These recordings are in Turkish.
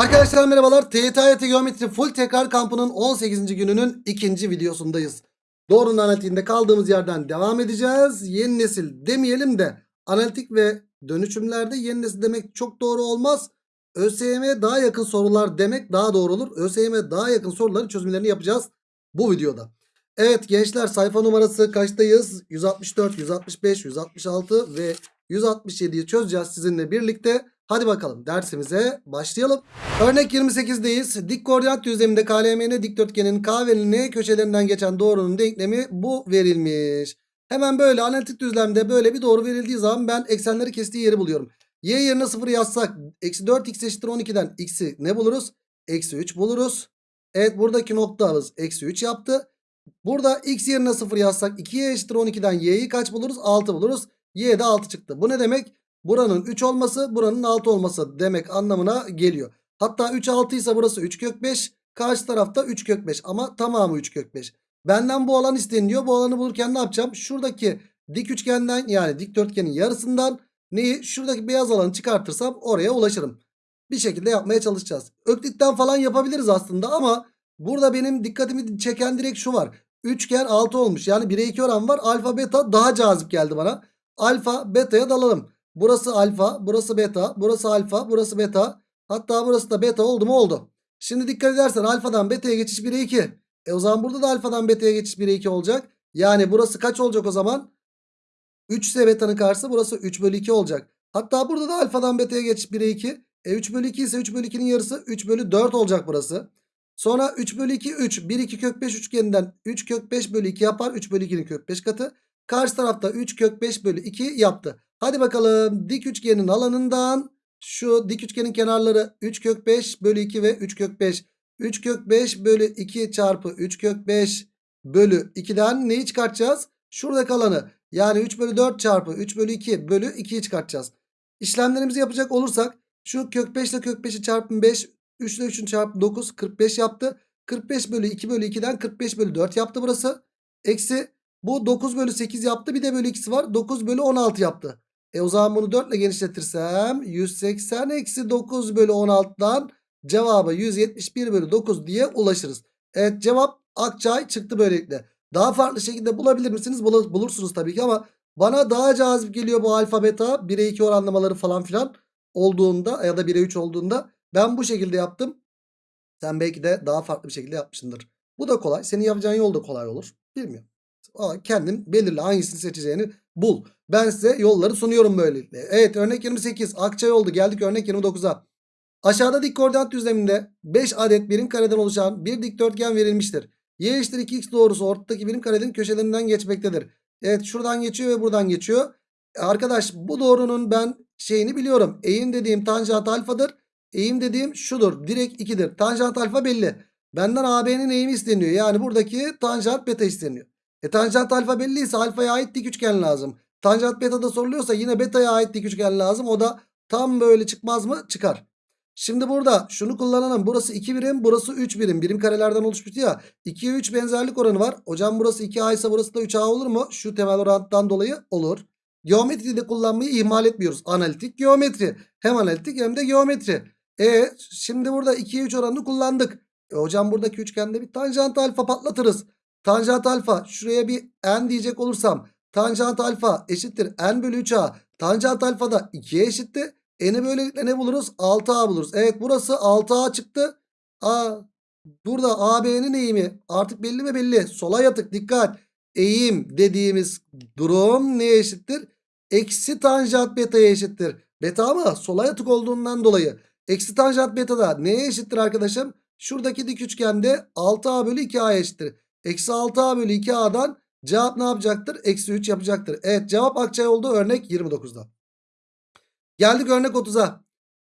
Arkadaşlar merhabalar. TYT Geometri Full Tekrar Kampı'nın 18. gününün ikinci videosundayız. Doğrunun analitiğinde kaldığımız yerden devam edeceğiz. Yeni nesil demeyelim de analitik ve dönüşümlerde yeni nesil demek çok doğru olmaz. ÖSYM'ye daha yakın sorular demek daha doğru olur. ÖSYM'ye daha yakın soruların çözümlerini yapacağız bu videoda. Evet gençler sayfa numarası kaçtayız? 164, 165, 166 ve 167'yi çözeceğiz sizinle birlikte. Hadi bakalım dersimize başlayalım. Örnek 28'deyiz. Dik koordinat düzleminde KLMN dikdörtgenin K ve N köşelerinden geçen doğrunun denklemi bu verilmiş. Hemen böyle analitik düzlemde böyle bir doğru verildiği zaman ben eksenleri kestiği yeri buluyorum. Y yerine 0 yazsak eksi 4x eşittir 12'den x'i ne buluruz? Eksi 3 buluruz. Evet buradaki noktamız eksi 3 yaptı. Burada x yerine 0 yazsak 2y eşittir 12'den y'yi kaç buluruz? 6 buluruz. Y de 6 çıktı. Bu ne demek? Buranın 3 olması buranın 6 olması demek anlamına geliyor. Hatta 3 6 ise burası 3 kök 5. Karşı tarafta 3 kök 5 ama tamamı 3 kök 5. Benden bu alan isteniliyor. Bu alanı bulurken ne yapacağım? Şuradaki dik üçgenden yani dikdörtgenin yarısından neyi? Şuradaki beyaz alanı çıkartırsam oraya ulaşırım. Bir şekilde yapmaya çalışacağız. Öklitten falan yapabiliriz aslında ama burada benim dikkatimi çeken direkt şu var. Üçgen 6 olmuş. Yani 1'e 2 oran var. Alfa beta daha cazip geldi bana. Alfa beta'ya dalalım. Burası alfa, burası beta, burası alfa, burası beta. Hatta burası da beta oldu mu oldu. Şimdi dikkat edersen alfadan beta'ya geçiş 1'e 2. E o zaman burada da alfadan beta'ya geçiş 1'e 2 olacak. Yani burası kaç olacak o zaman? 3 ise beta'nın karşısı burası 3 bölü 2 olacak. Hatta burada da alfadan beta'ya geçiş 1'e 2. E 3 bölü 2 ise 3 bölü 2'nin yarısı 3 bölü 4 olacak burası. Sonra 3 bölü 2 3. 1 2 kök 5 üçgeninden 3 kök 5 bölü 2 yapar. 3 bölü 2'nin kök 5 katı. Karşı tarafta 3 kök 5 bölü 2 yaptı. Hadi bakalım dik üçgenin alanından şu dik üçgenin kenarları 3 kök 5 bölü 2 ve 3 kök 5. 3 kök 5 bölü 2 çarpı 3 kök 5 bölü 2'den neyi çıkartacağız? Şuradaki alanı yani 3 bölü 4 çarpı 3 bölü 2 bölü 2'yi çıkartacağız. İşlemlerimizi yapacak olursak şu kök 5 ile kök 5'i çarpın 5 3 ile 3'ün çarpı 9 45 yaptı. 45 bölü 2 bölü 2'den 45 bölü 4 yaptı burası. Eksi bu 9 bölü 8 yaptı bir de bölü 2'si var 9 bölü 16 yaptı. E o zaman bunu 4 ile genişletirsem 180 eksi 9 bölü 16'dan cevabı 171 bölü 9 diye ulaşırız. Evet cevap Akçay çıktı böylelikle. Daha farklı şekilde bulabilir misiniz? Bul bulursunuz tabii ki ama bana daha cazip geliyor bu alfa beta 1'e 2 oranlamaları falan filan olduğunda ya da 1'e 3 olduğunda ben bu şekilde yaptım. Sen belki de daha farklı bir şekilde yapmışsındır. Bu da kolay. Senin yapacağın yol da kolay olur. Bilmiyorum. Kendin belirle hangisini seçeceğini bul. Ben size yolları sunuyorum böylelikle. Evet örnek 28 Akçay oldu. Geldik örnek 29'a. Aşağıda dik koordinat düzleminde 5 adet birim kareden oluşan bir dikdörtgen verilmiştir. Y eşittir 2x doğrusu ortadaki birim karenin köşelerinden geçmektedir. Evet şuradan geçiyor ve buradan geçiyor. Arkadaş bu doğrunun ben şeyini biliyorum. Eğim dediğim tanjant alfadır. Eğim dediğim şudur. Direkt 2'dir. Tanjant alfa belli. Benden AB'nin eğimi isteniyor. Yani buradaki tanjant beta isteniyor. E tanjant alfa belliyse alfaya ait dik üçgen lazım. Tanjant beta da soruluyorsa yine beta'ya ait dik üçgen lazım. O da tam böyle çıkmaz mı? Çıkar. Şimdi burada şunu kullanalım. Burası 2 birim, burası 3 birim. Birim karelerden oluşmuştu ya. 2'ye 3 benzerlik oranı var. Hocam burası 2A ise burası da 3A olur mu? Şu temel orantıdan dolayı olur. Geometride kullanmayı ihmal etmiyoruz. Analitik geometri. Hem analitik hem de geometri. E şimdi burada 2'ye 3 oranını kullandık. E, hocam buradaki üçgende bir tanjant alfa patlatırız. Tanjant alfa şuraya bir n diyecek olursam tanjant alfa eşittir n bölü 3a. Tanjant alfa da 2'ye eşitti. N'i böylelikle ne buluruz? 6a buluruz. Evet burası 6a çıktı. A, burada AB'nin eğimi artık belli mi belli. Sola yatık dikkat. Eğim dediğimiz durum neye eşittir? Eksi tanjant beta'ya eşittir. Beta ama sola yatık olduğundan dolayı. Eksi tanjant beta da neye eşittir arkadaşım? Şuradaki dik üçgende 6a bölü 2a eşittir. Eksi 6a bölü 2a'dan cevap ne yapacaktır? Eksi 3 yapacaktır. Evet cevap Akçay oldu örnek 29'da. Geldik örnek 30'a.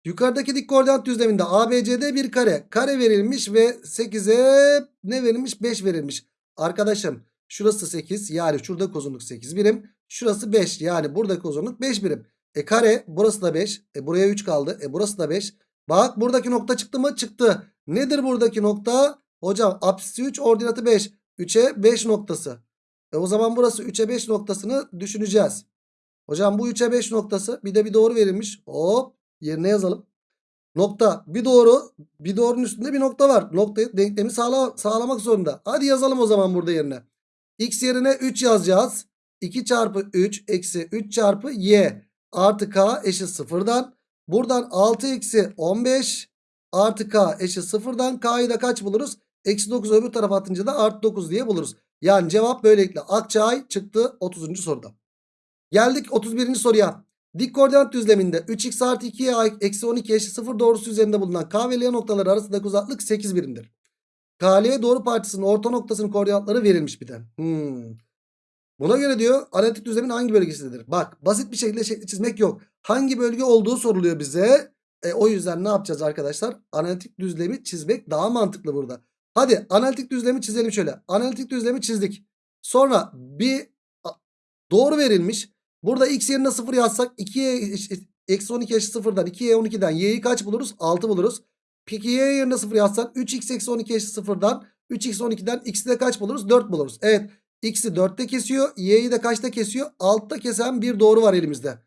Yukarıdaki dik koordinat düzleminde ABCD bir kare. Kare verilmiş ve 8'e ne verilmiş? 5 verilmiş. Arkadaşım şurası 8 yani şurada uzunluk 8 birim. Şurası 5 yani buradaki uzunluk 5 birim. E kare burası da 5. E buraya 3 kaldı. E burası da 5. Bak buradaki nokta çıktı mı? Çıktı. Nedir buradaki nokta? Hocam apsisi 3 ordinatı 5. 3'e 5 noktası. E o zaman burası 3'e 5 noktasını düşüneceğiz. Hocam bu 3'e 5 noktası bir de bir doğru verilmiş. Hop yerine yazalım. Nokta. Bir doğru. Bir doğrunun üstünde bir nokta var. Noktayı denklemi sağla, sağlamak zorunda. Hadi yazalım o zaman burada yerine. X yerine 3 yazacağız. 2 çarpı 3 eksi 3 çarpı y artı k eşit sıfırdan. Buradan 6 eksi 15 artı k eşit sıfırdan. K'yı da kaç buluruz? Eksi 9 öbür tarafa atınca da artı 9 diye buluruz. Yani cevap böylelikle Akçay çıktı 30. soruda. Geldik 31. soruya. Dik koordinat düzleminde 3x artı 2y eksi 12 eşit 0 doğrusu üzerinde bulunan K ve L noktaları arasındaki uzaklık 8 birimdir. KL doğru parçasının orta noktasının koordinatları verilmiş bir de. Hmm. Buna göre diyor analitik düzlemin hangi bölgesindedir? Bak basit bir şekilde şekli çizmek yok. Hangi bölge olduğu soruluyor bize. E, o yüzden ne yapacağız arkadaşlar? Analitik düzlemi çizmek daha mantıklı burada. Hadi analitik düzlemi çizelim şöyle. Analitik düzlemi çizdik. Sonra bir doğru verilmiş. Burada x yerine 0 yazsak 2'ye eşit- eksi 12 eşit 0'dan 2'ye 12'den y'yi kaç buluruz? 6 buluruz. Peki y yerine 0 yazsak 3x eksi 12 eşit 0'dan 3x 12'den x'i de kaç buluruz? 4 buluruz. Evet x'i 4'te kesiyor. Y'yi de kaçta kesiyor? 6'da kesen bir doğru var elimizde.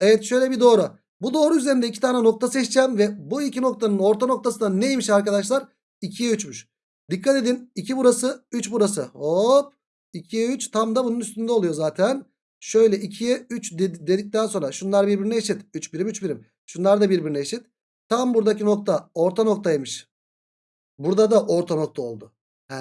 Evet şöyle bir doğru. Bu doğru üzerinde iki tane nokta seçeceğim ve bu iki noktanın orta noktası da neymiş arkadaşlar? 2'ye 3'müş. Dikkat edin 2 burası 3 burası. Hop 2'ye 3 tam da bunun üstünde oluyor zaten. Şöyle 2'ye 3 ded- dedikten sonra şunlar birbirine eşit. 3 birim 3 birim. Şunlar da birbirine eşit. Tam buradaki nokta orta noktaymış. Burada da orta nokta oldu. He,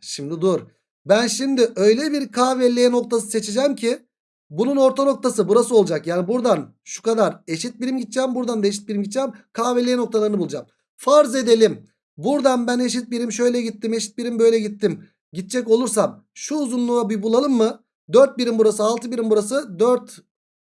şimdi dur. Ben şimdi öyle bir K ve L noktası seçeceğim ki bunun orta noktası burası olacak. Yani buradan şu kadar eşit birim gideceğim. Buradan da eşit birim gideceğim. K ve L noktalarını bulacağım. Farz edelim. Buradan ben eşit birim şöyle gittim. Eşit birim böyle gittim. Gidecek olursam şu uzunluğu bir bulalım mı? 4 birim burası 6 birim burası 4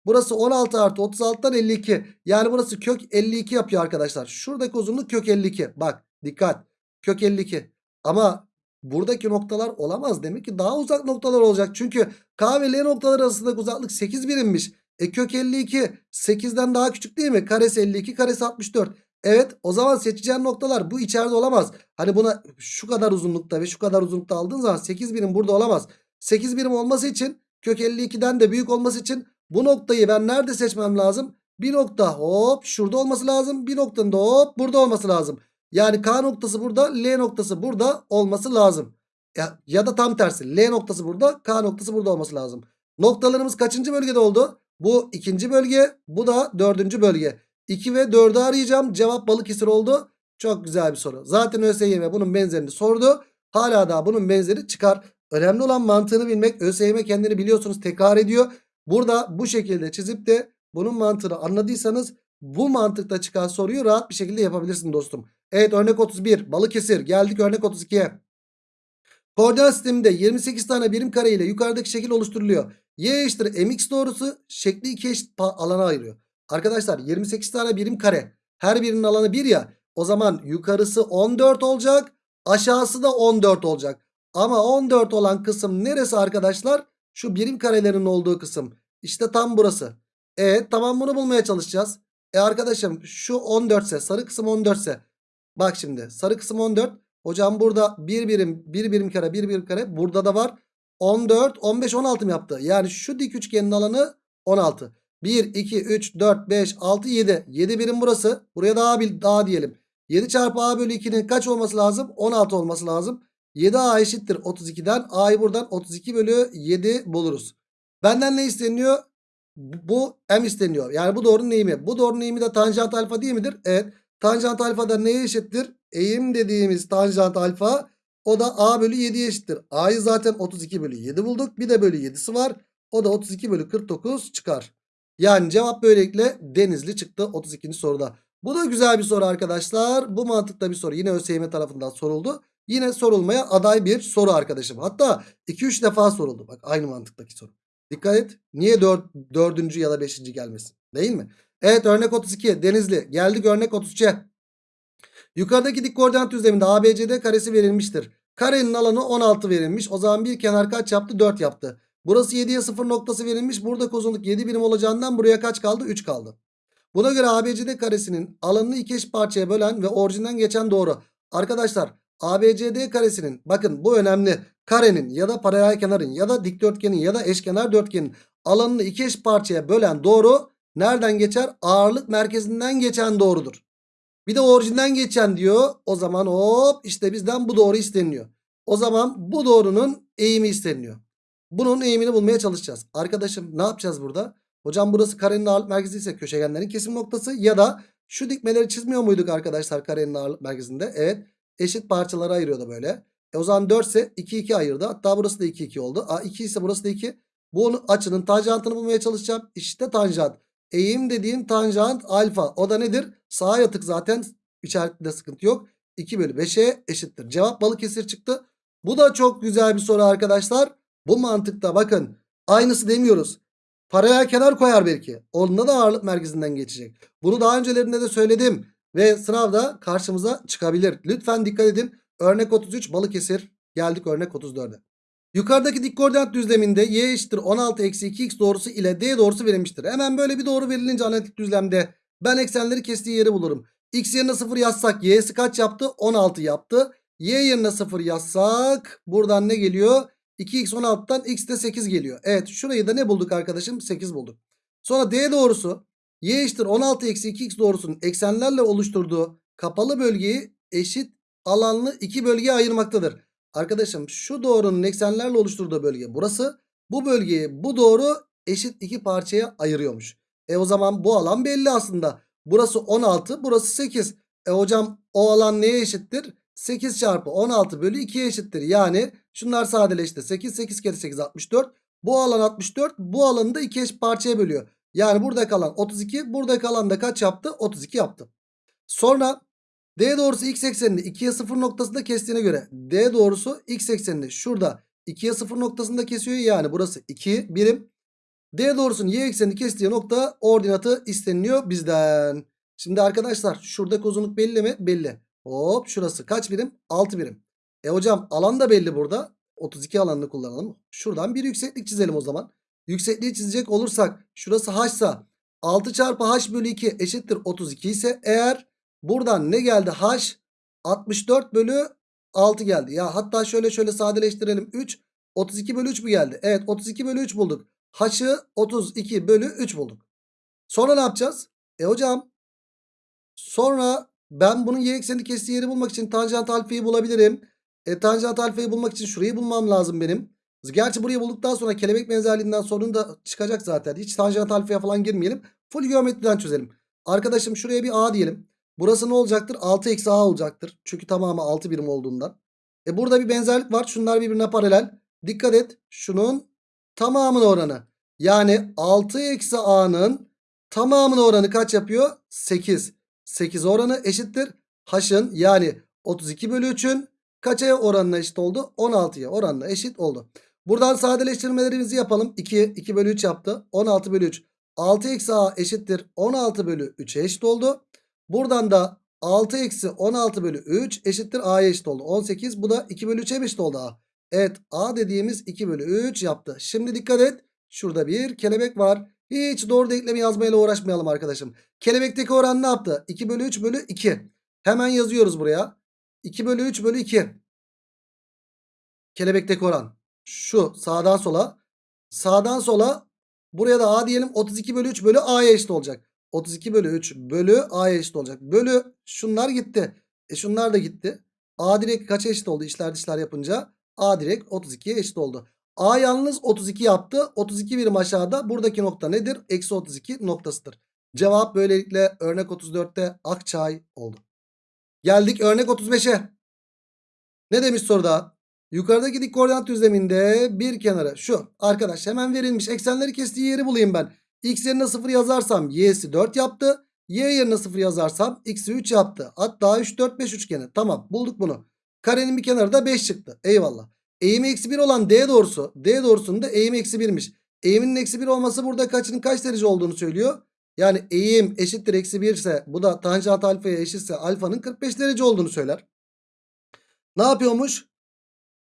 Burası 16 artı 36'dan 52. Yani burası kök 52 yapıyor arkadaşlar. Şuradaki uzunluk kök 52. Bak dikkat. Kök 52. Ama buradaki noktalar olamaz. Demek ki daha uzak noktalar olacak. Çünkü K ve L noktaları arasındaki uzaklık 8 birimmiş. E kök 52 8'den daha küçük değil mi? Karesi 52 karesi 64. Evet o zaman seçeceğin noktalar bu içeride olamaz. Hani buna şu kadar uzunlukta ve şu kadar uzunlukta aldığın zaman 8 birim burada olamaz. 8 birim olması için kök 52'den de büyük olması için bu noktayı ben nerede seçmem lazım? Bir nokta hop şurada olması lazım. Bir noktanın da hop burada olması lazım. Yani K noktası burada L noktası burada olması lazım. Ya, ya da tam tersi L noktası burada K noktası burada olması lazım. Noktalarımız kaçıncı bölgede oldu? Bu ikinci bölge bu da dördüncü bölge. 2 ve 4'ü arayacağım. Cevap Balıkesir oldu. Çok güzel bir soru. Zaten ÖSYM bunun benzerini sordu. Hala daha bunun benzeri çıkar. Önemli olan mantığını bilmek. ÖSYM kendini biliyorsunuz tekrar ediyor. Burada bu şekilde çizip de bunun mantığını anladıysanız bu mantıkta çıkan soruyu rahat bir şekilde yapabilirsin dostum. Evet örnek 31 Balıkesir geldik örnek 32'ye. Koordinat sisteminde 28 tane birim kare ile yukarıdaki şekil oluşturuluyor. Y eşittir mx doğrusu şekli iki eşit alana ayırıyor. Arkadaşlar 28 tane birim kare. Her birinin alanı 1 ya. O zaman yukarısı 14 olacak. Aşağısı da 14 olacak. Ama 14 olan kısım neresi arkadaşlar? Şu birim karelerin olduğu kısım. İşte tam burası. Evet tamam bunu bulmaya çalışacağız. E arkadaşım şu 14 ise sarı kısım 14 ise. Bak şimdi sarı kısım 14. Hocam burada bir birim bir birim kare bir birim kare. Burada da var. 14 15 16 mı yaptı? Yani şu dik üçgenin alanı 16. 1 2 3 4 5 6 7. 7 birim burası. Buraya daha bir daha diyelim. 7 çarpı a bölü 2'nin kaç olması lazım? 16 olması lazım. 7a eşittir 32'den. a'yı buradan 32 bölü 7 buluruz. Benden ne isteniyor? Bu m isteniyor. Yani bu doğrunun eğimi. Bu doğrunun eğimi de tanjant alfa değil midir? Evet. Tanjant alfa da neye eşittir? Eğim dediğimiz tanjant alfa o da a bölü 7'ye eşittir. A'yı zaten 32 bölü 7 bulduk. Bir de bölü 7'si var. O da 32 bölü 49 çıkar. Yani cevap böylelikle Denizli çıktı 32. soruda. Bu da güzel bir soru arkadaşlar. Bu mantıkta bir soru. Yine ÖSYM tarafından soruldu. Yine sorulmaya aday bir soru arkadaşım. Hatta 2-3 defa soruldu. Bak aynı mantıktaki soru. Dikkat et. Niye 4, 4. ya da 5. gelmesin? Değil mi? Evet örnek 32 Denizli. Geldik örnek 33'e. Yukarıdaki dik koordinat düzleminde ABCD karesi verilmiştir. Karenin alanı 16 verilmiş. O zaman bir kenar kaç yaptı? 4 yaptı. Burası 7'ye 0 noktası verilmiş. Burada uzunluk 7 birim olacağından buraya kaç kaldı? 3 kaldı. Buna göre ABCD karesinin alanını iki eş parçaya bölen ve orijinden geçen doğru. Arkadaşlar ABCD karesinin bakın bu önemli. Karenin ya da paralel kenarın ya da dikdörtgenin ya da eşkenar dörtgenin alanını iki eş parçaya bölen doğru nereden geçer? Ağırlık merkezinden geçen doğrudur. Bir de orijinden geçen diyor. O zaman hop işte bizden bu doğru isteniyor. O zaman bu doğrunun eğimi isteniyor. Bunun eğimini bulmaya çalışacağız. Arkadaşım ne yapacağız burada? Hocam burası karenin ağırlık merkezi ise köşegenlerin kesim noktası ya da şu dikmeleri çizmiyor muyduk arkadaşlar karenin ağırlık merkezinde? Evet. Eşit parçalara ayırıyordu böyle. E o zaman 4 ise 2 2 ayırdı. Hatta burası da 2 2 oldu. A 2 ise burası da 2. Bu açının tanjantını bulmaya çalışacağım. İşte tanjant. Eğim dediğim tanjant alfa. O da nedir? Sağa yatık zaten. İşaretinde sıkıntı yok. 2 bölü 5'e eşittir. Cevap Balıkesir çıktı. Bu da çok güzel bir soru arkadaşlar. Bu mantıkta bakın. Aynısı demiyoruz. Paraya kenar koyar belki. Onda da ağırlık merkezinden geçecek. Bunu daha öncelerinde de söyledim. Ve sınavda karşımıza çıkabilir. Lütfen dikkat edin. Örnek 33 Balıkesir. Geldik örnek 34'e. Yukarıdaki dik koordinat düzleminde y eşittir 16 eksi 2x doğrusu ile d doğrusu verilmiştir. Hemen böyle bir doğru verilince analitik düzlemde ben eksenleri kestiği yeri bulurum. x yerine 0 yazsak y'si kaç yaptı? 16 yaptı. y yerine 0 yazsak buradan ne geliyor? 2x 16'dan x de 8 geliyor. Evet şurayı da ne bulduk arkadaşım? 8 bulduk. Sonra d doğrusu y eşittir 16 eksi 2x doğrusunun eksenlerle oluşturduğu kapalı bölgeyi eşit alanlı iki bölgeye ayırmaktadır. Arkadaşım şu doğrunun eksenlerle oluşturduğu bölge burası. Bu bölgeyi bu doğru eşit iki parçaya ayırıyormuş. E o zaman bu alan belli aslında. Burası 16 burası 8. E hocam o alan neye eşittir? 8 çarpı 16 bölü 2'ye eşittir. Yani şunlar sadeleşti. 8 8 kere 8 64. Bu alan 64 bu alanı da 2 eşit parçaya bölüyor. Yani burada kalan 32 burada kalan da kaç yaptı? 32 yaptı. Sonra D doğrusu x eksenini 2'ye 0 noktasında kestiğine göre D doğrusu x eksenini şurada 2'ye 0 noktasında kesiyor. Yani burası 2 birim. D doğrusunun y eksenini kestiği nokta ordinatı isteniliyor bizden. Şimdi arkadaşlar şuradaki uzunluk belli mi? Belli. Hop şurası kaç birim? 6 birim. E hocam alan da belli burada. 32 alanını kullanalım. Şuradan bir yükseklik çizelim o zaman. Yüksekliği çizecek olursak şurası h ise 6 çarpı h bölü 2 eşittir 32 ise eğer buradan ne geldi h 64 bölü 6 geldi. Ya hatta şöyle şöyle sadeleştirelim 3 32 bölü 3 mü geldi? Evet 32 bölü 3 bulduk. H'ı 32 bölü 3 bulduk. Sonra ne yapacağız? E hocam sonra ben bunun y eksenini kestiği yeri bulmak için tanjant alfayı bulabilirim. E, tanjant alfayı bulmak için şurayı bulmam lazım benim. Gerçi burayı bulduktan sonra kelebek benzerliğinden sorun da çıkacak zaten. Hiç tanjant alfaya falan girmeyelim. Full geometriden çözelim. Arkadaşım şuraya bir a diyelim. Burası ne olacaktır? 6 eksi a olacaktır. Çünkü tamamı 6 birim olduğundan. E burada bir benzerlik var. Şunlar birbirine paralel. Dikkat et. Şunun tamamının oranı. Yani 6 eksi a'nın tamamının oranı kaç yapıyor? 8. 8 oranı eşittir. H'ın yani 32 bölü 3'ün kaça oranına eşit oldu? 16'ya oranına eşit oldu. Buradan sadeleştirmelerimizi yapalım. 2, 2 bölü 3 yaptı. 16 bölü 3. 6 eksi a eşittir. 16 bölü 3'e eşit oldu. Buradan da 6 eksi 16 bölü 3 eşittir a'ya eşit oldu. 18 bu da 2 bölü 3'e eşit oldu a. Evet a dediğimiz 2 bölü 3 yaptı. Şimdi dikkat et. Şurada bir kelebek var. Hiç doğru denklemi yazmayla uğraşmayalım arkadaşım. Kelebekteki oran ne yaptı? 2 bölü 3 bölü 2. Hemen yazıyoruz buraya. 2 bölü 3 bölü 2. Kelebekteki oran. Şu sağdan sola. Sağdan sola. Buraya da a diyelim. 32 bölü 3 bölü a'ya eşit olacak. 32 bölü 3 bölü a'ya eşit olacak. Bölü şunlar gitti. E şunlar da gitti. A direkt kaça eşit oldu işler dışlar yapınca? A direkt 32'ye eşit oldu. A yalnız 32 yaptı. 32 birim aşağıda. Buradaki nokta nedir? Eksi 32 noktasıdır. Cevap böylelikle örnek 34'te Akçay oldu. Geldik örnek 35'e. Ne demiş soruda? Yukarıdaki dik koordinat düzleminde bir kenara şu arkadaş hemen verilmiş eksenleri kestiği yeri bulayım ben. X yerine 0 yazarsam y'si 4 yaptı. Y yerine 0 yazarsam x'i 3 yaptı. Hatta 3 4 5 üçgeni. Tamam bulduk bunu. Karenin bir kenarı da 5 çıktı. Eyvallah. Eğimi eksi 1 olan D doğrusu. D doğrusunun da eğimi eksi 1'miş. Eğiminin eksi 1 olması burada kaçının kaç derece olduğunu söylüyor. Yani eğim eşittir eksi 1 ise bu da tanjant alfaya eşitse alfanın 45 derece olduğunu söyler. Ne yapıyormuş?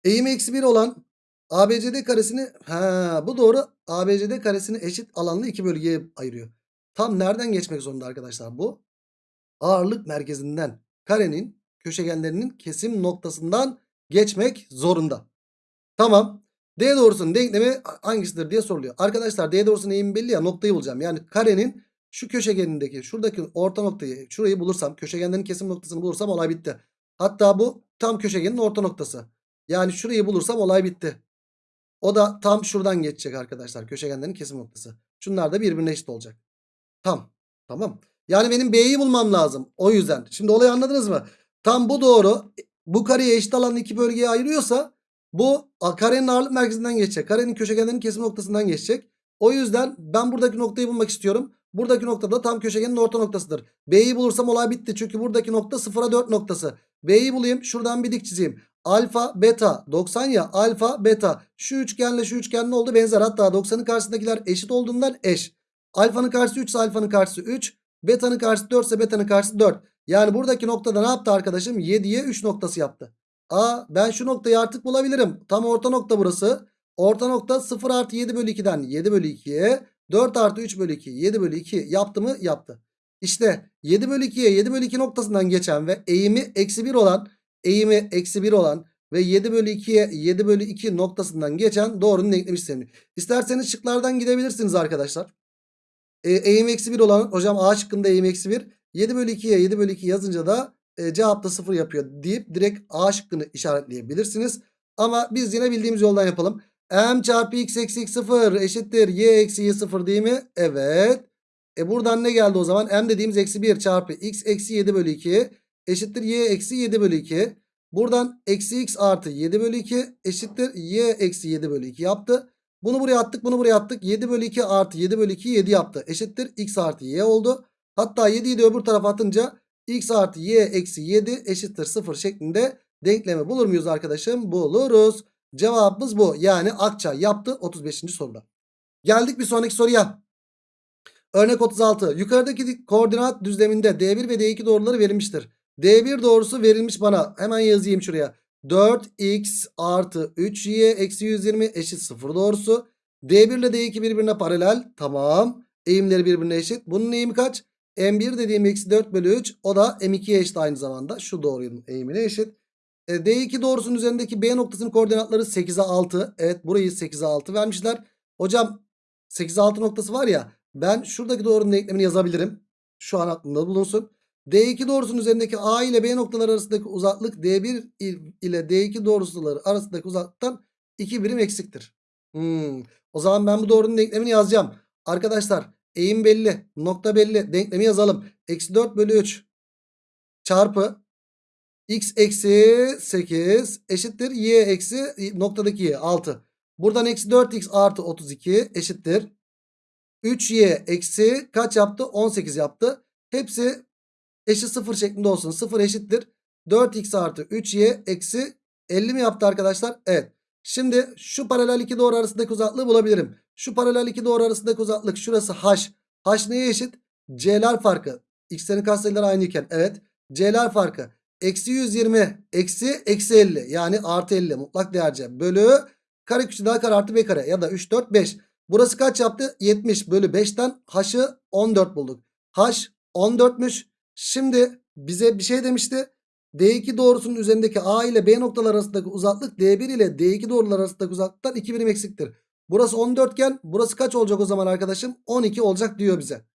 Eğimi eksi 1 olan ABCD karesini ha bu doğru ABCD karesini eşit alanlı iki bölgeye ayırıyor. Tam nereden geçmek zorunda arkadaşlar bu? Ağırlık merkezinden karenin köşegenlerinin kesim noktasından geçmek zorunda. Tamam. D doğrusunun denklemi hangisidir diye soruluyor. Arkadaşlar D doğrusunun eğimi belli ya noktayı bulacağım. Yani karenin Şu köşegenindeki şuradaki orta noktayı şurayı bulursam köşegenlerin kesim noktasını bulursam olay bitti. Hatta bu tam köşegenin orta noktası. Yani şurayı bulursam olay bitti. O da tam şuradan geçecek arkadaşlar. Köşegenlerin kesim noktası. Şunlar da birbirine eşit olacak. Tam. Tamam. Yani benim B'yi bulmam lazım. O yüzden. Şimdi olayı anladınız mı? Tam bu doğru. Bu kareyi eşit alan iki bölgeye ayırıyorsa bu karenin ağırlık merkezinden geçecek. Karenin köşegenlerin kesim noktasından geçecek. O yüzden ben buradaki noktayı bulmak istiyorum. Buradaki nokta da tam köşegenin orta noktasıdır. B'yi bulursam olay bitti. Çünkü buradaki nokta 0'a 4 noktası. B'yi bulayım. Şuradan bir dik çizeyim. Alfa beta 90 ya alfa beta şu üçgenle şu üçgen ne oldu benzer hatta 90'ın karşısındakiler eşit olduğundan eş. Alfanın karşısı 3 ise alfanın karşısı 3 betanın karşısı 4 ise betanın karşısı 4. Yani buradaki noktada ne yaptı arkadaşım 7'ye 3 noktası yaptı. Aa ben şu noktayı artık bulabilirim tam orta nokta burası. Orta nokta 0 artı 7 bölü 2'den 7 bölü 2'ye 4 artı 3 bölü 2 7 bölü 2 yaptı mı yaptı. İşte 7 bölü 2'ye 7 bölü 2 noktasından geçen ve eğimi eksi 1 olan eğimi eksi 1 olan ve 7 bölü 2'ye 7 bölü 2 noktasından geçen doğrunun denklem işlemi. İsterseniz şıklardan gidebilirsiniz arkadaşlar. E, eğim eksi 1 olan hocam A şıkkında eğim eksi 1. 7 bölü 2'ye 7 bölü 2 yazınca da e, cevapta 0 yapıyor deyip direkt A şıkkını işaretleyebilirsiniz. Ama biz yine bildiğimiz yoldan yapalım. M çarpı x eksi x 0 eşittir y eksi y 0 değil mi? Evet. E buradan ne geldi o zaman? M dediğimiz eksi 1 çarpı x eksi 7 bölü 2 eşittir y eksi 7 bölü 2. Buradan eksi x artı 7 bölü 2 eşittir y eksi 7 bölü 2 yaptı. Bunu buraya attık bunu buraya attık. 7 bölü 2 artı 7 bölü 2 7 yaptı. Eşittir x artı y oldu. Hatta 7'yi de öbür tarafa atınca x artı y eksi 7 eşittir 0 şeklinde denklemi bulur muyuz arkadaşım? Buluruz. Cevabımız bu. Yani Akça yaptı 35. soruda. Geldik bir sonraki soruya. Örnek 36. Yukarıdaki koordinat düzleminde D1 ve D2 doğruları verilmiştir. D1 doğrusu verilmiş bana. Hemen yazayım şuraya. 4x artı 3y eksi 120 eşit 0 doğrusu. D1 ile D2 birbirine paralel. Tamam. Eğimleri birbirine eşit. Bunun eğimi kaç? M1 dediğim eksi 4 bölü 3. O da M2'ye eşit aynı zamanda. Şu doğrunun eğimine eşit. E, D2 doğrusunun üzerindeki B noktasının koordinatları 8'e 6. Evet burayı 8'e 6 vermişler. Hocam 8'e 6 noktası var ya. Ben şuradaki doğrunun denklemini yazabilirim. Şu an aklımda bulunsun. D2 doğrusunun üzerindeki A ile B noktaları arasındaki uzaklık D1 ile D2 doğrusuları arasındaki uzaklıktan 2 birim eksiktir. Hmm. O zaman ben bu doğrunun denklemini yazacağım. Arkadaşlar eğim belli. Nokta belli. Denklemi yazalım. Eksi 4 bölü 3 çarpı x eksi 8 eşittir y eksi noktadaki y 6. Buradan eksi 4x artı 32 eşittir. 3y eksi kaç yaptı? 18 yaptı. Hepsi eşit 0 şeklinde olsun. 0 eşittir. 4x artı 3y eksi 50 mi yaptı arkadaşlar? Evet. Şimdi şu paralel iki doğru arasındaki uzaklığı bulabilirim. Şu paralel iki doğru arasındaki uzaklık şurası h. h neye eşit? c'ler farkı. x'lerin katsayıları aynıyken evet. c'ler farkı. Eksi 120 eksi eksi 50 yani artı 50 mutlak değerce bölü kare küçük daha kare artı b kare ya da 3 4 5. Burası kaç yaptı? 70 bölü 5'ten h'ı 14 bulduk. h 14'müş. Şimdi bize bir şey demişti. D2 doğrusunun üzerindeki A ile B noktalar arasındaki uzaklık D1 ile D2 doğrular arasındaki uzaklıktan 2 birim eksiktir. Burası 14 iken burası kaç olacak o zaman arkadaşım? 12 olacak diyor bize.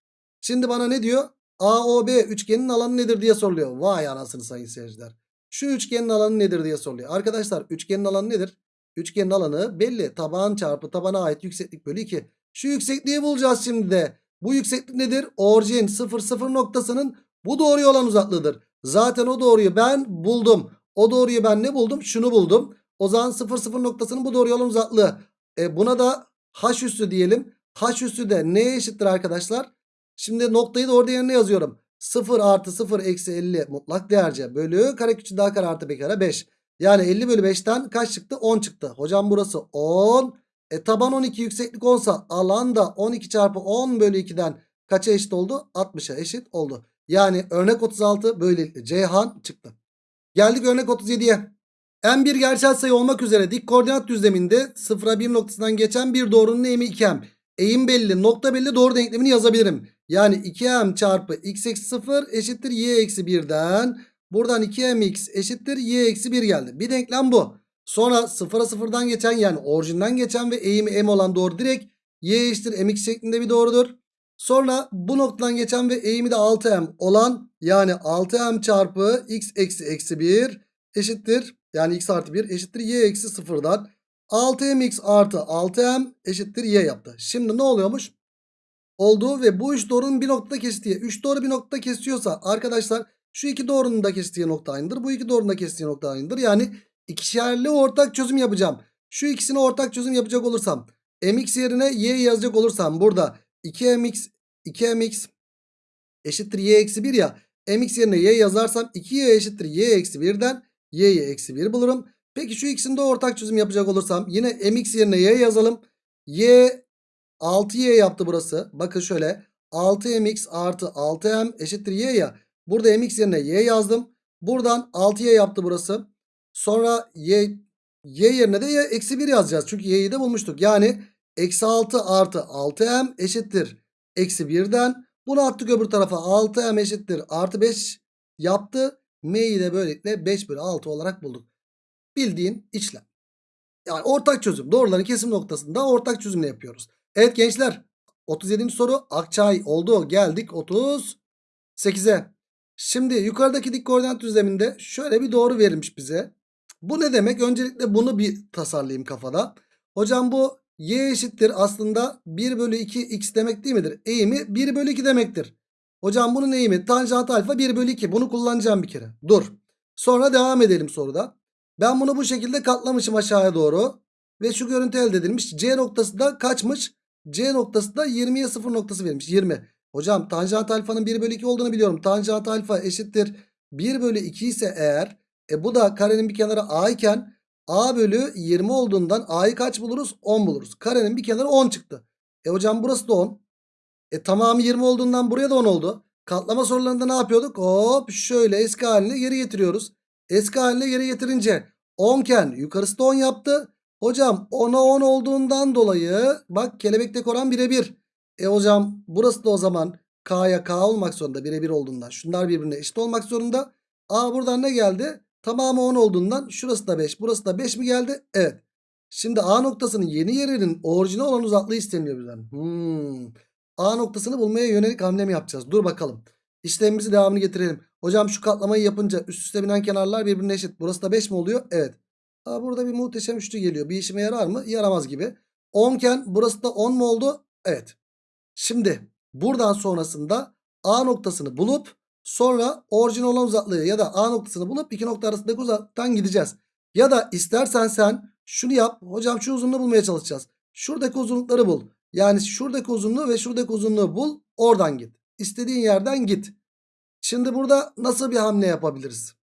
Şimdi bana ne diyor? AOB üçgenin alanı nedir diye soruluyor. Vay anasını sayın seyirciler. Şu üçgenin alanı nedir diye soruluyor. Arkadaşlar üçgenin alanı nedir? Üçgenin alanı belli. Taban çarpı tabana ait yükseklik bölü 2. Şu yüksekliği bulacağız şimdi de. Bu yükseklik nedir? Orijin 0 0 noktasının bu doğruya olan uzaklığıdır. Zaten o doğruyu ben buldum. O doğruyu ben ne buldum? Şunu buldum. O zaman 0 0 noktasının bu doğruya olan uzaklığı. E buna da h üssü diyelim. h üssü de neye eşittir arkadaşlar? Şimdi noktayı da orada yerine yazıyorum. 0 artı 0 eksi 50 mutlak değerce bölü kare küçük daha kare artı b kare 5. Yani 50 bölü 5'ten kaç çıktı? 10 çıktı. Hocam burası 10. E taban 12 yükseklik 10 sa alan da 12 çarpı 10 bölü 2'den kaça eşit oldu? 60'a eşit oldu. Yani örnek 36 böylelikle Ceyhan çıktı. Geldik örnek 37'ye. En bir gerçel sayı olmak üzere dik koordinat düzleminde 0'a 1 noktasından geçen bir doğrunun eğimi 2m. Eğim belli nokta belli doğru denklemini yazabilirim. Yani 2m çarpı x eksi 0 eşittir y eksi 1'den. Buradan 2mx eşittir y eksi 1 geldi. Bir denklem bu. Sonra 0'a 0'dan geçen yani orijinden geçen ve eğimi m olan doğru direkt y eşittir mx şeklinde bir doğrudur. Sonra bu noktadan geçen ve eğimi de 6m olan yani 6m çarpı x eksi eksi 1 eşittir. Yani x artı 1 eşittir y eksi 0'dan 6mx artı 6m eşittir y yaptı. Şimdi ne oluyormuş? Olduğu ve bu üç doğrunun bir noktada kestiği. 3 doğru bir noktada kesiyorsa arkadaşlar şu iki doğrunun da kestiği nokta aynıdır. Bu iki doğrunun da kestiği nokta aynıdır. Yani ikişerli ortak çözüm yapacağım. Şu ikisini ortak çözüm yapacak olursam mx yerine y yazacak olursam burada 2mx 2mx eşittir y eksi 1 ya. mx yerine y yazarsam 2y eşittir y eksi 1'den y'yi eksi 1 bulurum. Peki şu ikisini de ortak çözüm yapacak olursam yine mx yerine y yazalım. y 6y yaptı burası. Bakın şöyle 6mx artı 6m eşittir y ya. Burada mx yerine y yazdım. Buradan 6y yaptı burası. Sonra y, y yerine de y eksi 1 yazacağız. Çünkü y'yi de bulmuştuk. Yani eksi 6 artı 6m eşittir. Eksi 1'den bunu attık öbür tarafa 6m eşittir. Artı 5 yaptı. M'yi de böylelikle 5 bölü 6 olarak bulduk. Bildiğin işlem. Yani ortak çözüm. Doğruların kesim noktasında ortak çözümle yapıyoruz. Evet gençler 37. soru Akçay oldu. Geldik 38'e. Şimdi yukarıdaki dik koordinat düzleminde şöyle bir doğru verilmiş bize. Bu ne demek? Öncelikle bunu bir tasarlayayım kafada. Hocam bu y eşittir aslında 1 bölü 2 x demek değil midir? Eğimi 1 bölü 2 demektir. Hocam bunun eğimi tanjant alfa 1 bölü 2. Bunu kullanacağım bir kere. Dur. Sonra devam edelim soruda. Ben bunu bu şekilde katlamışım aşağıya doğru. Ve şu görüntü elde edilmiş. C noktası da kaçmış? C noktası da 20'ye 0 noktası verilmiş. 20. Hocam tanjant alfanın 1 bölü 2 olduğunu biliyorum. Tanjant alfa eşittir 1 bölü 2 ise eğer e bu da karenin bir kenarı a iken a bölü 20 olduğundan a'yı kaç buluruz? 10 buluruz. Karenin bir kenarı 10 çıktı. E hocam burası da 10. E tamamı 20 olduğundan buraya da 10 oldu. Katlama sorularında ne yapıyorduk? Hop şöyle eski haline geri getiriyoruz. Eski haline geri getirince 10 iken yukarısı da 10 yaptı. Hocam 10'a 10 olduğundan dolayı bak kelebekteki oran birebir. E hocam burası da o zaman K'ya K olmak zorunda birebir olduğundan. Şunlar birbirine eşit olmak zorunda. A buradan ne geldi? Tamamı 10 olduğundan şurası da 5 burası da 5 mi geldi? Evet. Şimdi A noktasının yeni yerinin orijinal olan uzaklığı isteniyor bizden. Hmm. A noktasını bulmaya yönelik hamle mi yapacağız? Dur bakalım. İşlemimizi devamını getirelim. Hocam şu katlamayı yapınca üst üste binen kenarlar birbirine eşit. Burası da 5 mi oluyor? Evet. Aa, burada bir muhteşem üçlü geliyor. Bir işime yarar mı? Yaramaz gibi. 10 iken burası da 10 mu oldu? Evet. Şimdi buradan sonrasında A noktasını bulup sonra orijinal olan uzaklığı ya da A noktasını bulup iki nokta arasındaki uzaklıktan gideceğiz. Ya da istersen sen şunu yap. Hocam şu uzunluğu bulmaya çalışacağız. Şuradaki uzunlukları bul. Yani şuradaki uzunluğu ve şuradaki uzunluğu bul. Oradan git. İstediğin yerden git. Şimdi burada nasıl bir hamle yapabiliriz?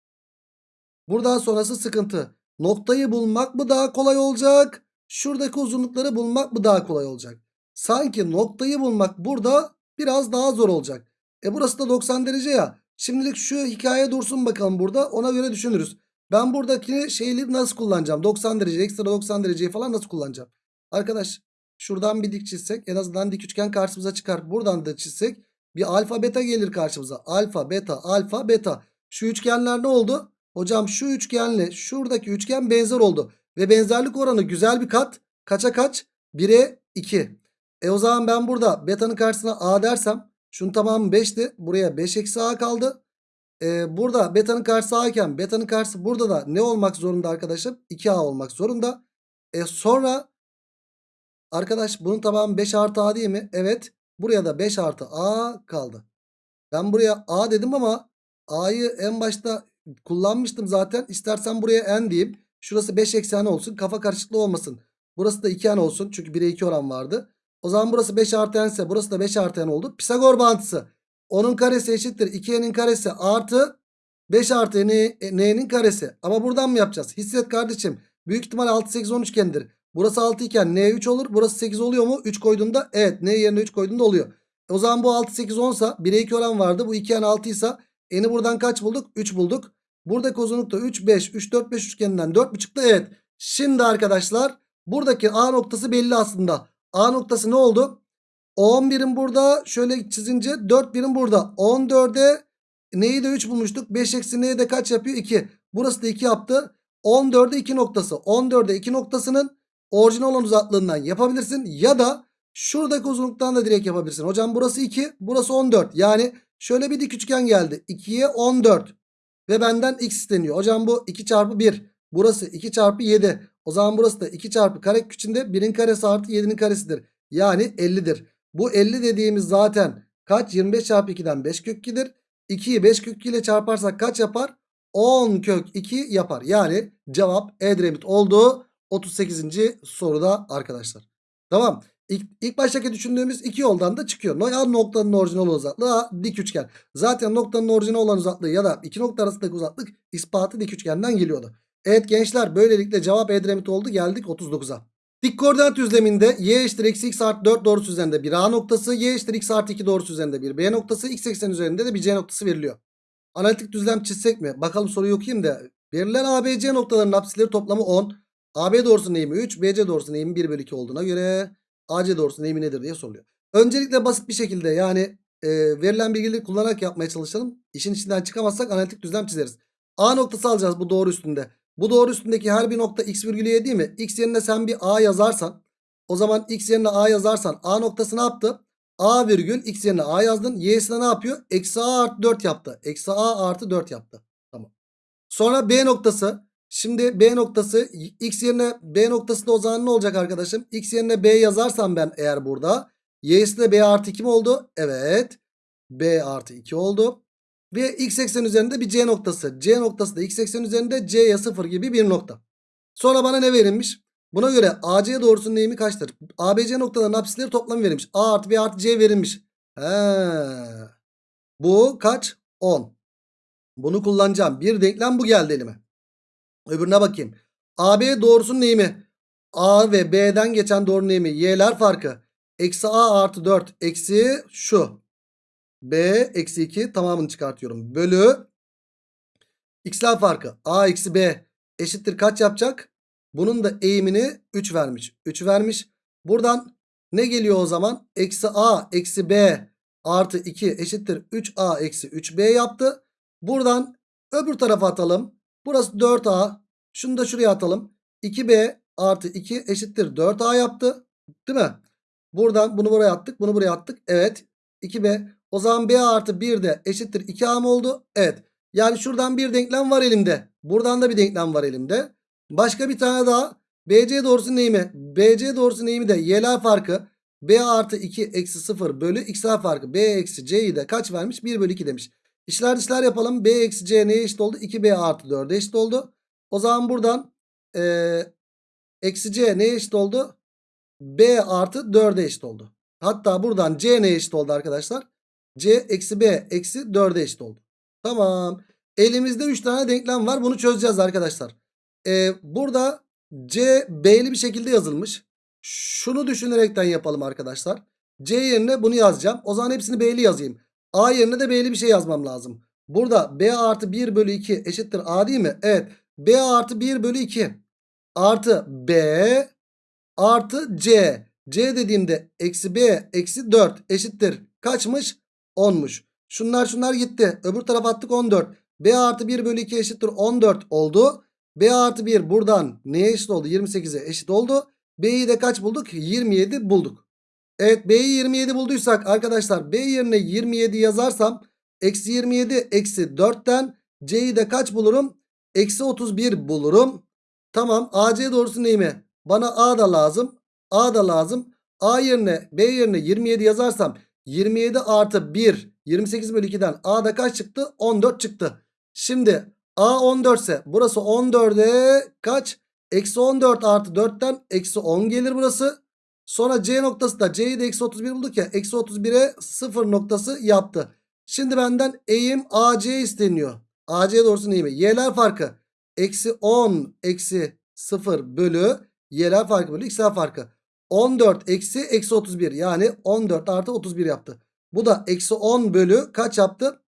Buradan sonrası sıkıntı. Noktayı bulmak mı daha kolay olacak? Şuradaki uzunlukları bulmak mı daha kolay olacak? Sanki noktayı bulmak burada biraz daha zor olacak. E burası da 90 derece ya. Şimdilik şu hikaye dursun bakalım burada. Ona göre düşünürüz. Ben buradaki şeyleri nasıl kullanacağım? 90 derece, ekstra 90 dereceyi falan nasıl kullanacağım? Arkadaş şuradan bir dik çizsek en azından dik üçgen karşımıza çıkar. Buradan da çizsek bir alfa beta gelir karşımıza. Alfa beta alfa beta. Şu üçgenler ne oldu? Hocam şu üçgenle şuradaki üçgen benzer oldu. Ve benzerlik oranı güzel bir kat. Kaça kaç? 1'e 2. E o zaman ben burada beta'nın karşısına a dersem şunun tamamı 5'ti. Buraya 5 eksi a kaldı. E, burada beta'nın karşısı a iken beta'nın karşısı burada da ne olmak zorunda arkadaşım? 2a olmak zorunda. E sonra arkadaş bunun tamamı 5 artı a değil mi? Evet. Buraya da 5 artı a kaldı. Ben buraya a dedim ama a'yı en başta kullanmıştım zaten. İstersen buraya n diyeyim. Şurası 5 eksi n olsun. Kafa karışıklığı olmasın. Burası da 2 n olsun. Çünkü 1'e 2 oran vardı. O zaman burası 5 artı n ise burası da 5 artı n oldu. Pisagor bağıntısı. Onun karesi eşittir. 2n'in karesi artı 5 artı n'nin karesi. Ama buradan mı yapacağız? Hisset kardeşim. Büyük ihtimal 6 8 10 üçgendir. Burası 6 iken n 3 olur. Burası 8 oluyor mu? 3 koyduğunda evet n yerine 3 koyduğunda oluyor. O zaman bu 6 8 10 sa 1'e 2 oran vardı. Bu 2n 6 ise n'i buradan kaç bulduk? 3 bulduk. Buradaki uzunluk da 3 5 3 4 5 üçgeninden 4 çıktı. Evet. Şimdi arkadaşlar buradaki A noktası belli aslında. A noktası ne oldu? 10 birim burada şöyle çizince 4 birim burada. 14'e neyi de 3 bulmuştuk. 5 eksi neyi de kaç yapıyor? 2. Burası da 2 yaptı. 14'e 2 noktası. 14'e 2 noktasının orijinal olan uzaklığından yapabilirsin. Ya da Şuradaki uzunluktan da direkt yapabilirsin. Hocam burası 2 burası 14. Yani şöyle bir dik üçgen geldi. 2'ye 14. Ve benden x isteniyor. Hocam bu 2 çarpı 1. Burası 2 çarpı 7. O zaman burası da 2 çarpı kare içinde 1'in karesi artı 7'nin karesidir. Yani 50'dir. Bu 50 dediğimiz zaten kaç? 25 çarpı 2'den 5 kök 2'dir. 2'yi 5 kök 2 ile çarparsak kaç yapar? 10 kök 2 yapar. Yani cevap Edremit oldu. 38. soruda arkadaşlar. Tamam. İlk, ilk baştaki düşündüğümüz iki yoldan da çıkıyor. Ya noktanın orijinal uzaklığı A dik üçgen. Zaten noktanın orijinal olan uzaklığı ya da iki nokta arasındaki uzaklık ispatı dik üçgenden geliyordu. Evet gençler böylelikle cevap Edremit oldu. Geldik 39'a. Dik koordinat düzleminde y eşittir eksi x artı 4 doğrusu üzerinde bir A noktası, y eşittir x artı 2 doğrusu üzerinde bir B noktası, x eksen üzerinde de bir C noktası veriliyor. Analitik düzlem çizsek mi? Bakalım soruyu okuyayım da. Verilen ABC noktalarının apsisleri toplamı 10. AB doğrusunun eğimi 3, BC doğrusunun eğimi 1 bölü 2 olduğuna göre AC doğrusunun eğimi nedir diye soruluyor. Öncelikle basit bir şekilde yani e, verilen bilgileri kullanarak yapmaya çalışalım. İşin içinden çıkamazsak analitik düzlem çizeriz. A noktası alacağız bu doğru üstünde. Bu doğru üstündeki her bir nokta x virgülü y değil mi? X yerine sen bir A yazarsan o zaman x yerine A yazarsan A noktası ne yaptı? A virgül x yerine A yazdın. Y'sine ne yapıyor? Eksi A artı 4 yaptı. Eksi A artı 4 yaptı. Tamam. Sonra B noktası. Şimdi B noktası x yerine B noktası da o zaman ne olacak arkadaşım? X yerine B yazarsam ben eğer burada. Y'si de B artı 2 mi oldu? Evet. B artı 2 oldu. Ve x eksen üzerinde bir C noktası. C noktası da x eksen üzerinde C'ye 0 gibi bir nokta. Sonra bana ne verilmiş? Buna göre AC doğrusunun eğimi kaçtır? ABC noktalarının apsisleri toplamı verilmiş. A artı B artı C verilmiş. He. Bu kaç? 10. Bunu kullanacağım. Bir denklem bu geldi elime. Öbürüne bakayım. AB doğrusunun eğimi. A ve B'den geçen doğrunun eğimi. Y'ler farkı. Eksi A artı 4. Eksi şu. B eksi 2 tamamını çıkartıyorum. Bölü. X'ler farkı. A eksi B eşittir kaç yapacak? Bunun da eğimini 3 vermiş. 3 vermiş. Buradan ne geliyor o zaman? Eksi A eksi B artı 2 eşittir 3A eksi 3B yaptı. Buradan öbür tarafa atalım. Burası 4A. Şunu da şuraya atalım. 2B artı 2 eşittir 4A yaptı. Değil mi? Buradan bunu buraya attık. Bunu buraya attık. Evet. 2B. O zaman B artı 1 de eşittir 2A mı oldu? Evet. Yani şuradan bir denklem var elimde. Buradan da bir denklem var elimde. Başka bir tane daha. BC doğrusu neyimi? BC doğrusu neyimi de y'ler farkı. B artı 2 eksi 0 bölü x'ler farkı. B eksi c'yi de kaç vermiş? 1 bölü 2 demiş. İşler dışlar yapalım. B eksi c neye eşit oldu? 2B artı 4'e eşit oldu. O zaman buradan e, eksi c neye eşit oldu? B artı 4'e eşit oldu. Hatta buradan c neye eşit oldu arkadaşlar? C eksi B eksi 4'e eşit oldu. Tamam. Elimizde 3 tane denklem var. Bunu çözeceğiz arkadaşlar. Ee, burada C B'li bir şekilde yazılmış. Şunu düşünerekten yapalım arkadaşlar. C yerine bunu yazacağım. O zaman hepsini B'li yazayım. A yerine de B'li bir şey yazmam lazım. Burada B artı 1 bölü 2 eşittir A değil mi? Evet. B artı 1 bölü 2 artı B artı C. C dediğimde eksi B eksi 4 eşittir. Kaçmış? 10'muş. Şunlar şunlar gitti. Öbür tarafa attık 14. B artı 1 bölü 2 eşittir 14 oldu. B artı 1 buradan neye eşit oldu? 28'e eşit oldu. B'yi de kaç bulduk? 27 bulduk. Evet B'yi 27 bulduysak arkadaşlar B yerine 27 yazarsam eksi 27 eksi 4'ten C'yi de kaç bulurum? Eksi 31 bulurum. Tamam AC doğrusu neyimi? Bana A da lazım. A da lazım. A yerine B yerine 27 yazarsam 27 artı 1 28 bölü 2'den A'da kaç çıktı? 14 çıktı. Şimdi A 14 ise burası 14'e kaç? Eksi 14 artı 4'ten eksi 10 gelir burası. Sonra C noktası da C'yi de eksi 31 bulduk ya. Eksi 31'e 0 noktası yaptı. Şimdi benden eğim AC isteniyor. AC doğrusu neyimi? Y'ler farkı. Eksi 10 eksi 0 bölü Y'ler farkı bölü X'ler farkı. 14 eksi eksi 31 yani 14 artı 31 yaptı. Bu da eksi 10 bölü kaç yaptı?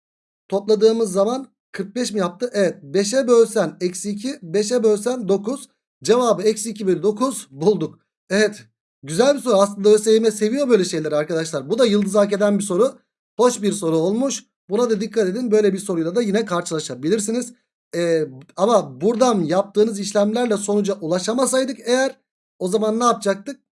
Topladığımız zaman 45 mi yaptı? Evet 5'e bölsen eksi 2 5'e bölsen 9 cevabı eksi 2 bölü 9 bulduk. Evet güzel bir soru aslında ÖSYM seviyor böyle şeyleri arkadaşlar. Bu da yıldız hak eden bir soru. Hoş bir soru olmuş. Buna da dikkat edin böyle bir soruyla da yine karşılaşabilirsiniz. Ee, ama buradan yaptığınız işlemlerle sonuca ulaşamasaydık eğer o zaman ne yapacaktık?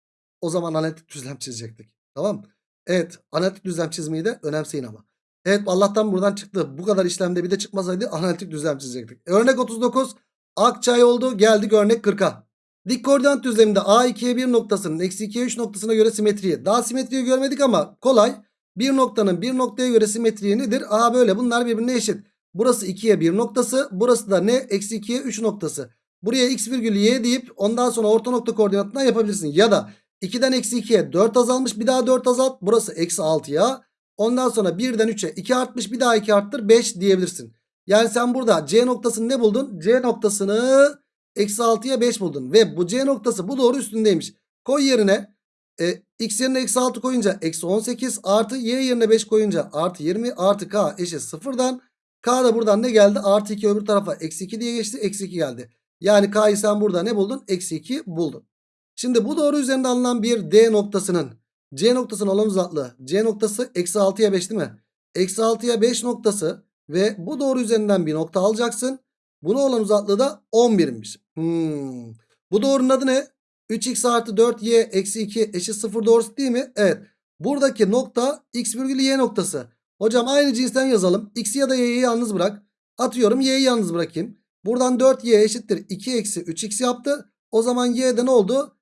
o zaman analitik düzlem çizecektik. Tamam Evet analitik düzlem çizmeyi de önemseyin ama. Evet Allah'tan buradan çıktı. Bu kadar işlemde bir de çıkmasaydı analitik düzlem çizecektik. Örnek 39 Akçay oldu geldik örnek 40'a. Dik koordinat düzleminde A2'ye 1 noktasının eksi 2'ye 3 noktasına göre simetriyi. Daha simetriyi görmedik ama kolay. Bir noktanın bir noktaya göre simetriği nedir? Aha böyle bunlar birbirine eşit. Burası 2'ye 1 noktası. Burası da ne? Eksi 2'ye 3 noktası. Buraya x virgül y deyip ondan sonra orta nokta koordinatından yapabilirsin. Ya da 2'den eksi 2'ye 4 azalmış bir daha 4 azalt. Burası eksi 6'ya. Ondan sonra 1'den 3'e 2 artmış bir daha 2 arttır 5 diyebilirsin. Yani sen burada C noktasını ne buldun? C noktasını eksi 6'ya 5 buldun. Ve bu C noktası bu doğru üstündeymiş. Koy yerine e, x yerine eksi 6 koyunca eksi 18 artı y yerine 5 koyunca artı 20 artı k eşit sıfırdan. K da buradan ne geldi? Artı 2 öbür tarafa eksi 2 diye geçti. Eksi 2 geldi. Yani K'yı sen burada ne buldun? Eksi 2 buldun. Şimdi bu doğru üzerinde alınan bir D noktasının C noktasının alan uzaklığı. C noktası eksi 6'ya 5 değil mi? Eksi 6'ya 5 noktası ve bu doğru üzerinden bir nokta alacaksın. Buna olan uzaklığı da 11'miş. Hmm. Bu doğrunun adı ne? 3x artı 4y eksi 2 eşit 0 doğrusu değil mi? Evet. Buradaki nokta x virgül y noktası. Hocam aynı cinsten yazalım. X'i ya da y'yi yalnız bırak. Atıyorum y'yi yalnız bırakayım. Buradan 4y eşittir 2 eksi 3x yaptı. O zaman y'de ne oldu?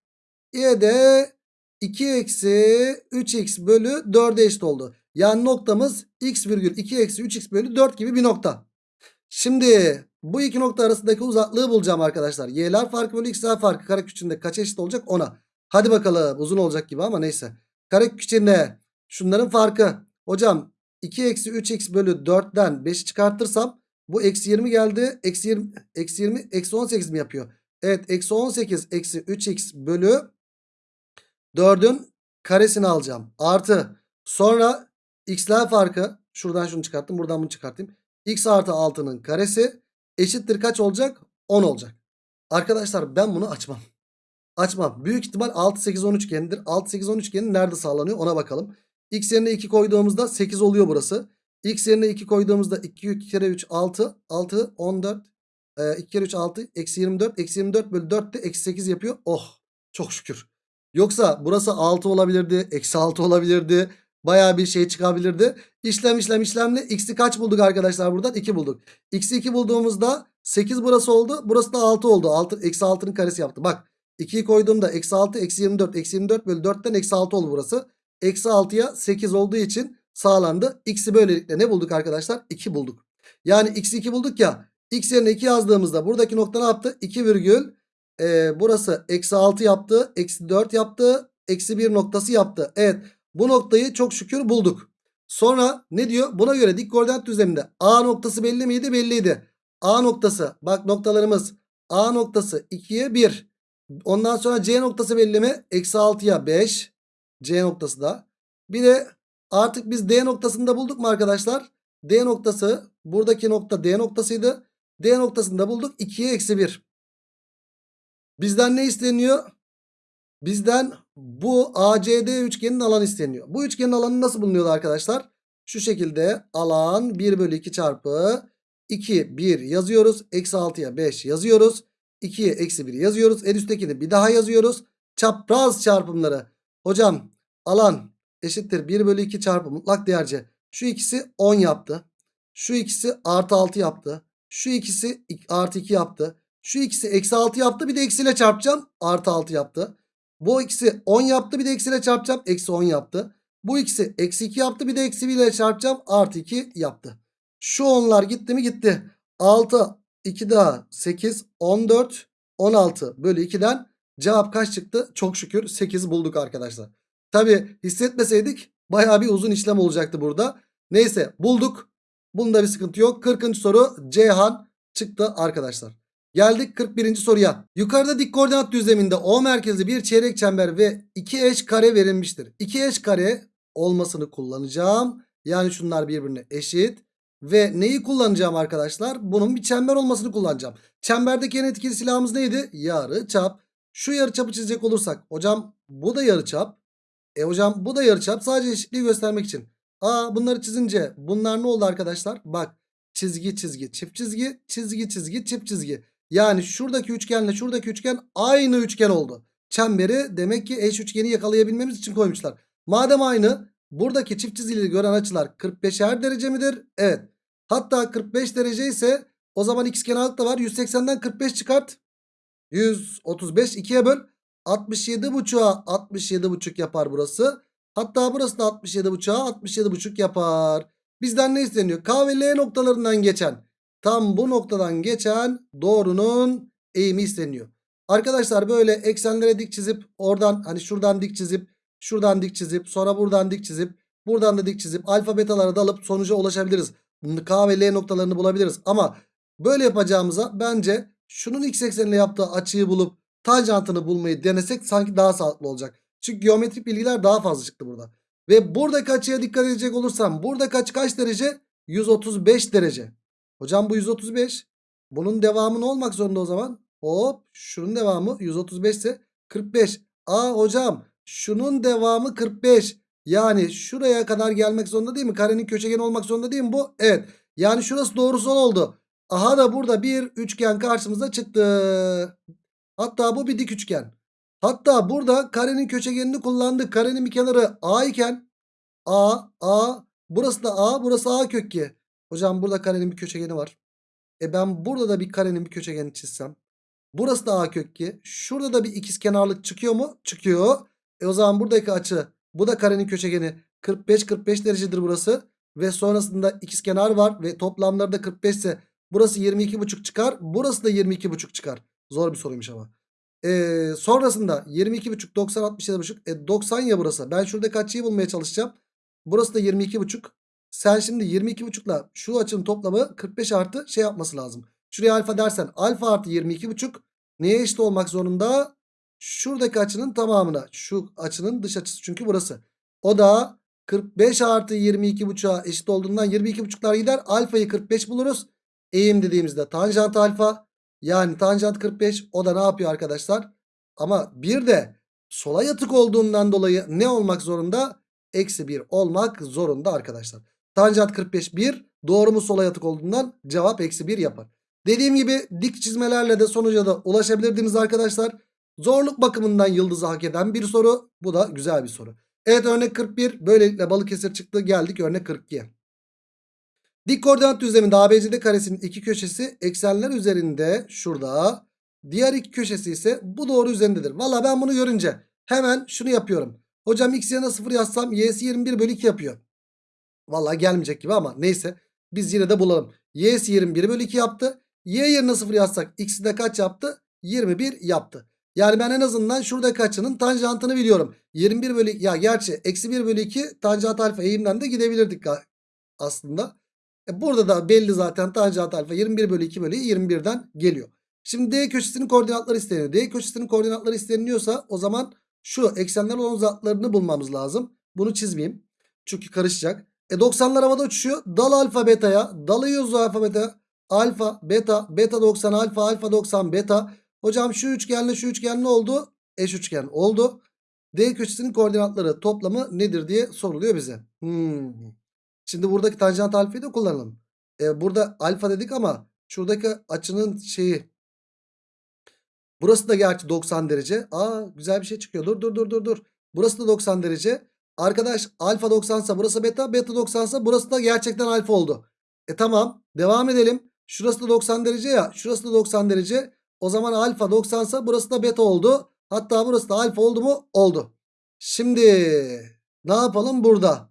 y'de 2 eksi 3x bölü 4'e eşit oldu. Yani noktamız x virgül 2 eksi 3x bölü 4 gibi bir nokta. Şimdi bu iki nokta arasındaki uzaklığı bulacağım arkadaşlar. Y'ler farkı bölü x'ler farkı karekök içinde kaç eşit olacak ona. Hadi bakalım uzun olacak gibi ama neyse. Karekök içinde şunların farkı. Hocam 2 eksi 3x bölü 4'ten 5'i çıkartırsam bu eksi 20 geldi. Eksi 20, eksi 20 eksi 18 mi yapıyor? Evet eksi 18 eksi 3x bölü 4'ün karesini alacağım. Artı sonra x'ler farkı. Şuradan şunu çıkarttım buradan bunu çıkartayım. x artı 6'nın karesi eşittir kaç olacak? 10 olacak. Arkadaşlar ben bunu açmam. Açmam. Büyük ihtimal 6 8 10 üçgenidir. 6 8 10 üçgeni nerede sağlanıyor ona bakalım. X yerine 2 koyduğumuzda 8 oluyor burası. X yerine 2 koyduğumuzda 2, 2 kere 3 6 6 14 e, 2 kere 3 6 eksi 24 eksi 24 bölü 4 de eksi 8 yapıyor. Oh çok şükür. Yoksa burası 6 olabilirdi. Eksi 6 olabilirdi. Baya bir şey çıkabilirdi. İşlem işlem işlemle x'i kaç bulduk arkadaşlar buradan? 2 bulduk. X'i 2 bulduğumuzda 8 burası oldu. Burası da 6 oldu. 6, eksi 6'nın karesi yaptı. Bak 2'yi koyduğumda eksi 6 eksi 24 eksi 24 bölü 4'ten eksi 6 oldu burası. Eksi 6'ya 8 olduğu için sağlandı. X'i böylelikle ne bulduk arkadaşlar? 2 bulduk. Yani x'i 2 bulduk ya. X yerine 2 yazdığımızda buradaki nokta ne yaptı? 2 virgül. E, burası eksi 6 yaptı. Eksi 4 yaptı. Eksi 1 noktası yaptı. Evet. Bu noktayı çok şükür bulduk. Sonra ne diyor? Buna göre dik koordinat düzleminde A noktası belli miydi? Belliydi. A noktası bak noktalarımız A noktası 2'ye 1. Ondan sonra C noktası belli mi? Eksi 6'ya 5. C noktası da. Bir de artık biz D noktasını da bulduk mu arkadaşlar? D noktası buradaki nokta D noktasıydı. D noktasını da bulduk. 2'ye eksi 1. Bizden ne isteniyor? Bizden bu ACD üçgenin alanı isteniyor. Bu üçgenin alanı nasıl bulunuyordu arkadaşlar? Şu şekilde alan 1 bölü 2 çarpı 2 1 yazıyoruz. Eksi 6'ya 5 yazıyoruz. 2'ye eksi 1 yazıyoruz. En üsttekini bir daha yazıyoruz. Çapraz çarpımları. Hocam alan eşittir 1 bölü 2 çarpı mutlak değerce. Şu ikisi 10 yaptı. Şu ikisi artı 6 yaptı. Şu ikisi artı 2 yaptı. Şu ikisi eksi 6 yaptı. Bir de eksiyle çarpacağım. Artı 6 yaptı. Bu ikisi 10 yaptı. Bir de eksiyle çarpacağım. Eksi 10 yaptı. Bu ikisi eksi 2 yaptı. Bir de eksi 1 ile çarpacağım. Artı 2 yaptı. Şu onlar gitti mi gitti. 6 2 daha 8 14 16 bölü 2'den cevap kaç çıktı? Çok şükür 8 bulduk arkadaşlar. Tabi hissetmeseydik baya bir uzun işlem olacaktı burada. Neyse bulduk. Bunda bir sıkıntı yok. 40. soru Ceyhan çıktı arkadaşlar. Geldik 41. soruya. Yukarıda dik koordinat düzleminde O merkezli bir çeyrek çember ve iki eş kare verilmiştir. İki eş kare olmasını kullanacağım. Yani şunlar birbirine eşit. Ve neyi kullanacağım arkadaşlar? Bunun bir çember olmasını kullanacağım. Çemberdeki en etkili silahımız neydi? Yarı çap. Şu yarı çapı çizecek olursak. Hocam bu da yarı çap. E hocam bu da yarı çap. Sadece eşitliği göstermek için. Aa bunları çizince bunlar ne oldu arkadaşlar? Bak çizgi çizgi çift çizgi çizgi çizgi çift çizgi. Yani şuradaki üçgenle şuradaki üçgen aynı üçgen oldu. çemberi demek ki eş üçgeni yakalayabilmemiz için koymuşlar. Madem aynı buradaki çift çizgili gören açılar 45'er derece midir? Evet. Hatta 45 derece ise o zaman ikizkenarlık da var. 180'den 45 çıkart. 135 2'ye böl. 67 buçuğa 67 buçuk yapar burası. Hatta burası da 67 buçuğa 67 buçuk yapar. Bizden ne isteniyor? K ve L noktalarından geçen tam bu noktadan geçen doğrunun eğimi isteniyor. Arkadaşlar böyle eksenlere dik çizip oradan hani şuradan dik çizip şuradan dik çizip sonra buradan dik çizip buradan da dik çizip alfa betalara dalıp sonuca ulaşabiliriz. K ve L noktalarını bulabiliriz. Ama böyle yapacağımıza bence şunun x eksenine yaptığı açıyı bulup tanjantını bulmayı denesek sanki daha sağlıklı olacak. Çünkü geometrik bilgiler daha fazla çıktı burada. Ve buradaki açıya dikkat edecek olursam buradaki açı kaç derece? 135 derece. Hocam bu 135. Bunun devamı ne olmak zorunda o zaman? Hop şunun devamı 135 ise 45. Aa hocam şunun devamı 45. Yani şuraya kadar gelmek zorunda değil mi? Karenin köşegeni olmak zorunda değil mi bu? Evet. Yani şurası doğrusal oldu. Aha da burada bir üçgen karşımıza çıktı. Hatta bu bir dik üçgen. Hatta burada karenin köşegenini kullandık. Karenin bir kenarı A iken A, A, burası da A, burası A kök 2. Hocam burada karenin bir köşegeni var. E ben burada da bir karenin bir köşegeni çizsem. Burası da A kök 2. Şurada da bir ikizkenarlık çıkıyor mu? Çıkıyor. E o zaman buradaki açı bu da karenin köşegeni 45-45 derecedir burası. Ve sonrasında ikizkenar var ve toplamları da 45 ise burası 22,5 çıkar. Burası da 22,5 çıkar. Zor bir soruymuş ama. Ee, sonrasında 22,5 90 67,5 e 90 ya burası. Ben şurada açıyı bulmaya çalışacağım. Burası da 22,5. Sen şimdi 22,5 ile şu açının toplamı 45 artı şey yapması lazım. Şuraya alfa dersen alfa artı 22,5 neye eşit olmak zorunda? Şuradaki açının tamamına. Şu açının dış açısı çünkü burası. O da 45 artı 22,5'a eşit olduğundan 22,5'lar gider. Alfayı 45 buluruz. Eğim dediğimizde tanjant alfa. Yani tanjant 45 o da ne yapıyor arkadaşlar? Ama bir de sola yatık olduğundan dolayı ne olmak zorunda? Eksi 1 olmak zorunda arkadaşlar. Tanjant 45 1 doğru mu sola yatık olduğundan cevap eksi 1 yapar. Dediğim gibi dik çizmelerle de sonuca da ulaşabilirdiniz arkadaşlar. Zorluk bakımından yıldızı hak eden bir soru. Bu da güzel bir soru. Evet örnek 41. Böylelikle Balıkesir çıktı. Geldik örnek 42'ye. Dik koordinat düzleminde ABCD karesinin iki köşesi eksenler üzerinde şurada. Diğer iki köşesi ise bu doğru üzerindedir. Valla ben bunu görünce hemen şunu yapıyorum. Hocam x yerine 0 yazsam y'si 21 bölü 2 yapıyor. Valla gelmeyecek gibi ama neyse. Biz yine de bulalım. y'si 21 bölü 2 yaptı. y yerine 0 yazsak x'i de kaç yaptı? 21 yaptı. Yani ben en azından şuradaki açının tanjantını biliyorum. 21 bölü ya gerçi eksi 1 bölü 2 tanjant alfa eğimden de gidebilirdik aslında. E burada da belli zaten tanjant alfa 21 bölü 2 bölü 21'den geliyor. Şimdi D köşesinin koordinatları isteniyor. D köşesinin koordinatları isteniliyorsa o zaman şu eksenler olan uzaklarını bulmamız lazım. Bunu çizmeyeyim. Çünkü karışacak. E 90'lar havada uçuşuyor. Dal alfa beta'ya. Dalıyoruz alfa beta. Alfa beta. Beta 90 alfa alfa 90 beta. Hocam şu üçgenle şu üçgen ne oldu? Eş üçgen oldu. D köşesinin koordinatları toplamı nedir diye soruluyor bize. Hmm. Şimdi buradaki tanjant alfayı da kullanalım. Ee, burada alfa dedik ama şuradaki açının şeyi. Burası da gerçi 90 derece. Aa güzel bir şey çıkıyor. Dur dur dur dur dur. Burası da 90 derece. Arkadaş alfa 90 ise burası beta. Beta 90 ise burası da gerçekten alfa oldu. E tamam devam edelim. Şurası da 90 derece ya. Şurası da 90 derece. O zaman alfa 90 ise burası da beta oldu. Hatta burası da alfa oldu mu? Oldu. Şimdi ne yapalım burada?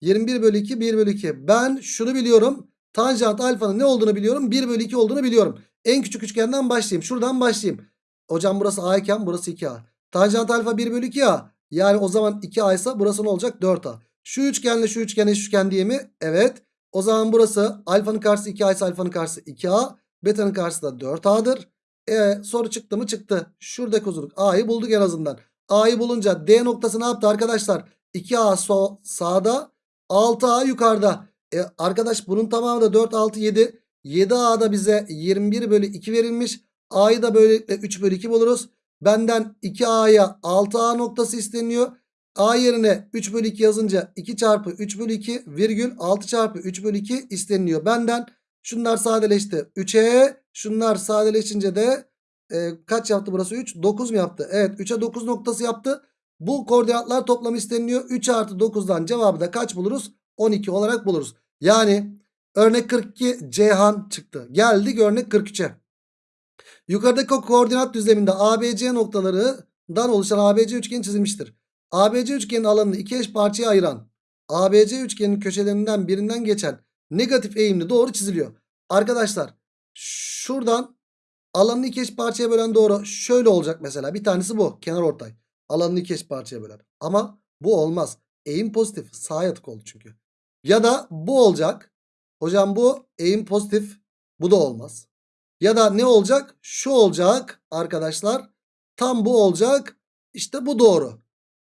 21 bölü 2 1 bölü 2. Ben şunu biliyorum. Tanjant alfanın ne olduğunu biliyorum. 1 bölü 2 olduğunu biliyorum. En küçük üçgenden başlayayım. Şuradan başlayayım. Hocam burası A iken burası 2A. Tanjant alfa 1 bölü 2A. Yani o zaman 2A ise burası ne olacak? 4A. Şu üçgenle şu üçgen eş üçgen diye mi? Evet. O zaman burası alfanın karşısı 2A ise alfanın karşısı 2A. Beta'nın karşısı da 4A'dır. E, soru çıktı mı çıktı. Şuradaki uzunluk A'yı bulduk en azından. A'yı bulunca D noktası ne yaptı arkadaşlar? 2A so sağda 6A yukarıda. E, arkadaş bunun tamamı da 4 6 7. 7A'da bize 21 bölü 2 verilmiş. A'yı da böylelikle 3 bölü 2 buluruz. Benden 2A'ya 6A noktası isteniyor. A yerine 3 bölü 2 yazınca 2 çarpı 3 bölü 2 virgül 6 çarpı 3 bölü 2 isteniliyor. Benden şunlar sadeleşti. 3'e şunlar sadeleşince de e, kaç yaptı burası 3? 9 mu yaptı? Evet 3'e 9 noktası yaptı. Bu koordinatlar toplamı isteniliyor. 3 artı 9'dan cevabı da kaç buluruz? 12 olarak buluruz. Yani örnek 42 Ceyhan çıktı. Geldik örnek 43'e. Yukarıdaki koordinat düzleminde ABC noktalarından oluşan ABC üçgeni çizilmiştir. ABC üçgenin alanını iki eş parçaya ayıran ABC üçgenin köşelerinden birinden geçen negatif eğimli doğru çiziliyor. Arkadaşlar şuradan alanını iki eş parçaya bölen doğru şöyle olacak mesela. Bir tanesi bu kenar ortay. Alanını iki eş parçaya bölen. Ama bu olmaz. Eğim pozitif. Sağa yatık oldu çünkü. Ya da bu olacak. Hocam bu eğim pozitif. Bu da olmaz. Ya da ne olacak? Şu olacak arkadaşlar. Tam bu olacak. İşte bu doğru.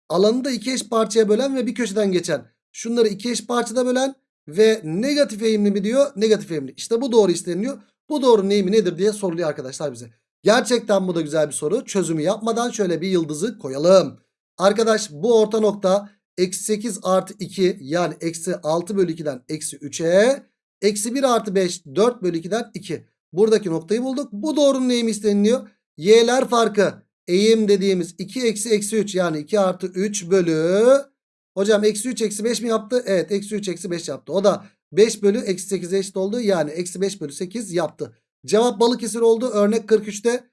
Alanı da iki eş parçaya bölen ve bir köşeden geçen. Şunları iki eş parçada bölen ve negatif eğimli mi diyor? Negatif eğimli. İşte bu doğru isteniyor. Bu doğrunun eğimi nedir diye soruluyor arkadaşlar bize. Gerçekten bu da güzel bir soru. Çözümü yapmadan şöyle bir yıldızı koyalım. Arkadaş bu orta nokta eksi 8 artı 2 yani eksi 6 bölü 2'den eksi 3'e eksi 1 artı 5 4 bölü 2'den 2. Buradaki noktayı bulduk. Bu doğrunun eğimi isteniliyor. Y'ler farkı eğim dediğimiz 2 eksi eksi 3 yani 2 artı 3 bölü hocam eksi 3 eksi 5 mi yaptı? Evet eksi 3 eksi 5 yaptı. O da 5 bölü eksi 8'e eşit oldu. Yani eksi 5 bölü 8 yaptı. Cevap Balıkesir oldu. Örnek 43'te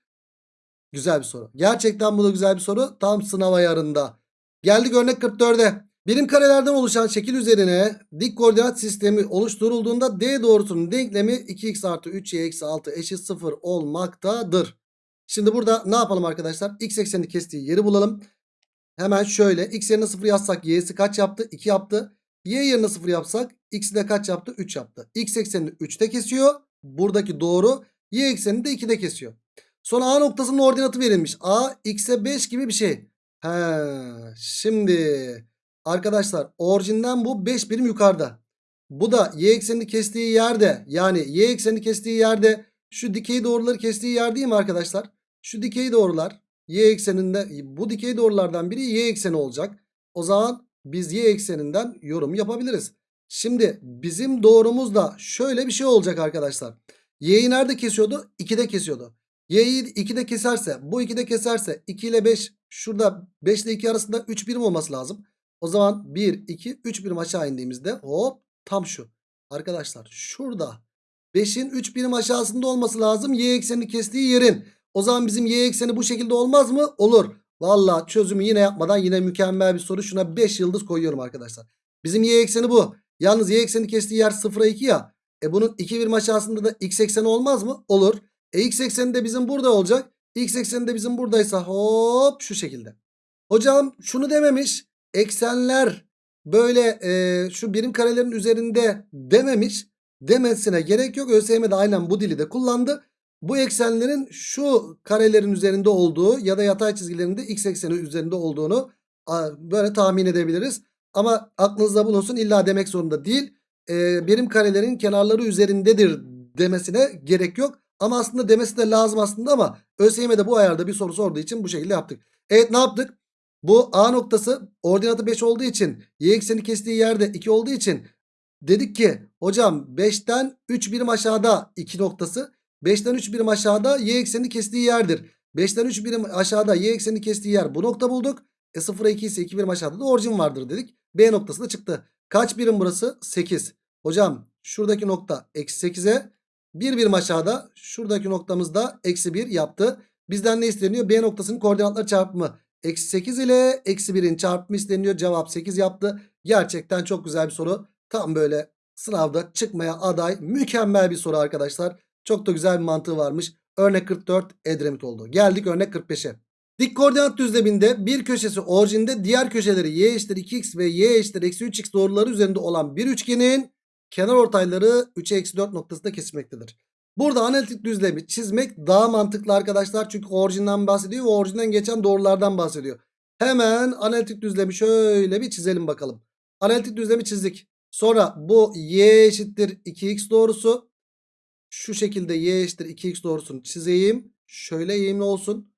güzel bir soru. Gerçekten bu da güzel bir soru. Tam sınav ayarında. Geldik örnek 44'e. Birim karelerden oluşan şekil üzerine dik koordinat sistemi oluşturulduğunda D doğrusunun denklemi 2x artı 3y eksi 6 eşit 0 olmaktadır. Şimdi burada ne yapalım arkadaşlar? X eksenini kestiği yeri bulalım. Hemen şöyle x yerine 0 yazsak y'si kaç yaptı? 2 yaptı. Y yerine 0 yapsak x'i de kaç yaptı? 3 yaptı. X eksenini 3'te kesiyor. Buradaki doğru. Y eksenini de 2'de kesiyor. Sonra A noktasının ordinatı verilmiş. A x'e 5 gibi bir şey. He, şimdi arkadaşlar orijinden bu 5 birim yukarıda. Bu da y eksenini kestiği yerde yani y eksenini kestiği yerde şu dikey doğruları kestiği yer değil mi arkadaşlar? Şu dikey doğrular y ekseninde bu dikey doğrulardan biri y ekseni olacak. O zaman biz y ekseninden yorum yapabiliriz. Şimdi bizim doğrumuz da şöyle bir şey olacak arkadaşlar. Y'yi nerede kesiyordu? 2'de kesiyordu. Y'yi 2'de keserse bu 2'de keserse 2 ile 5 şurada 5 ile 2 arasında 3 birim olması lazım. O zaman 1 2 3 birim aşağı indiğimizde hop tam şu. Arkadaşlar şurada 5'in 3 birim aşağısında olması lazım y eksenini kestiği yerin. O zaman bizim y ekseni bu şekilde olmaz mı? Olur. Valla çözümü yine yapmadan yine mükemmel bir soru. Şuna 5 yıldız koyuyorum arkadaşlar. Bizim y ekseni bu. Yalnız y ekseni kestiği yer 0'a 2 ya. E bunun 2 birim aşağısında da x ekseni olmaz mı? Olur. E x ekseni de bizim burada olacak. X ekseni de bizim buradaysa hop şu şekilde. Hocam şunu dememiş. Eksenler böyle e, şu birim karelerin üzerinde dememiş. Demesine gerek yok. ÖSYM de aynen bu dili de kullandı. Bu eksenlerin şu karelerin üzerinde olduğu ya da yatay çizgilerinde x ekseni üzerinde olduğunu böyle tahmin edebiliriz. Ama aklınızda bulunsun illa demek zorunda değil. E, birim karelerin kenarları üzerindedir demesine gerek yok. Ama aslında demesi de lazım aslında ama ÖSYM'de bu ayarda bir soru sorduğu için bu şekilde yaptık. Evet ne yaptık? Bu A noktası ordinatı 5 olduğu için y ekseni kestiği yerde 2 olduğu için dedik ki hocam 5'ten 3 birim aşağıda 2 noktası 5'ten 3 birim aşağıda y ekseni kestiği yerdir. 5'ten 3 birim aşağıda y ekseni kestiği yer bu nokta bulduk. E 0'a 2 ise 2 birim aşağıda da orijin vardır dedik. B noktası da çıktı. Kaç birim burası? 8. Hocam şuradaki nokta eksi 8'e 1 birim aşağıda şuradaki noktamızda eksi 1 yaptı. Bizden ne isteniyor? B noktasının koordinatları çarpımı. Eksi 8 ile eksi 1'in çarpımı isteniyor. Cevap 8 yaptı. Gerçekten çok güzel bir soru. Tam böyle sınavda çıkmaya aday mükemmel bir soru arkadaşlar. Çok da güzel bir mantığı varmış. Örnek 44 Edremit oldu. Geldik örnek 45'e. Dik koordinat düzleminde bir köşesi orijinde diğer köşeleri y eşittir 2x ve y eşittir eksi 3x doğruları üzerinde olan bir üçgenin kenar ortayları 3'e eksi 4 noktasında kesilmektedir. Burada analitik düzlemi çizmek daha mantıklı arkadaşlar. Çünkü orijinden bahsediyor ve orijinden geçen doğrulardan bahsediyor. Hemen analitik düzlemi şöyle bir çizelim bakalım. Analitik düzlemi çizdik. Sonra bu y eşittir 2x doğrusu. Şu şekilde y eşittir 2x doğrusunu çizeyim. Şöyle eğimli olsun.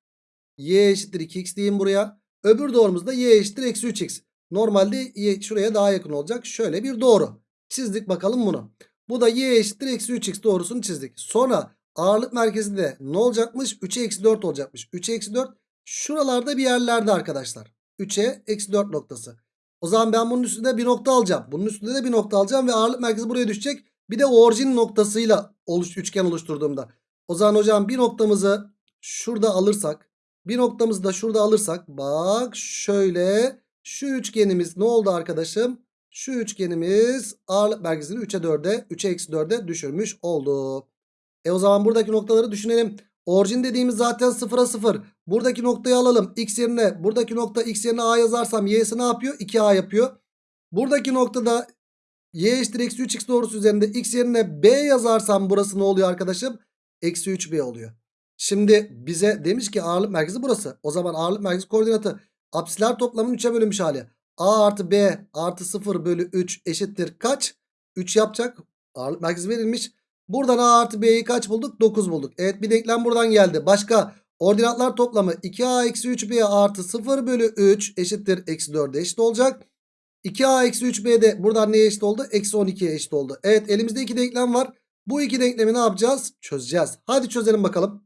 y eşittir 2x diyeyim buraya. Öbür doğrumuz da y eşittir eksi 3x. Normalde y şuraya daha yakın olacak. Şöyle bir doğru. Çizdik bakalım bunu. Bu da y eşittir eksi 3x doğrusunu çizdik. Sonra ağırlık merkezi de ne olacakmış? 3'e eksi 4 olacakmış. 3'e eksi 4 şuralarda bir yerlerde arkadaşlar. 3'e eksi 4 noktası. O zaman ben bunun üstünde bir nokta alacağım. Bunun üstünde de bir nokta alacağım ve ağırlık merkezi buraya düşecek. Bir de orijin noktasıyla oluş, üçgen oluşturduğumda. O zaman hocam bir noktamızı şurada alırsak. Bir noktamızı da şurada alırsak. Bak şöyle şu üçgenimiz ne oldu arkadaşım? Şu üçgenimiz ağırlık merkezini 3'e 4'e 3'e eksi 4'e düşürmüş oldu. E o zaman buradaki noktaları düşünelim. Orijin dediğimiz zaten 0'a 0. Buradaki noktayı alalım. X yerine buradaki nokta x yerine a yazarsam y'si ne yapıyor? 2a yapıyor. Buradaki noktada y eşittir eksi 3x doğrusu üzerinde x yerine b yazarsam burası ne oluyor arkadaşım? Eksi 3b oluyor. Şimdi bize demiş ki ağırlık merkezi burası. O zaman ağırlık merkezi koordinatı apsiler toplamının 3'e bölünmüş hali. A artı B artı 0 bölü 3 eşittir kaç? 3 yapacak. Ağırlık merkezi verilmiş. Buradan A artı B'yi kaç bulduk? 9 bulduk. Evet bir denklem buradan geldi. Başka ordinatlar toplamı 2A eksi 3B artı 0 bölü 3 eşittir. Eksi 4'e eşit olacak. 2A eksi 3B de buradan neye eşit oldu? Eksi 12'ye eşit oldu. Evet elimizde iki denklem var. Bu iki denklemi ne yapacağız? Çözeceğiz. Hadi çözelim bakalım.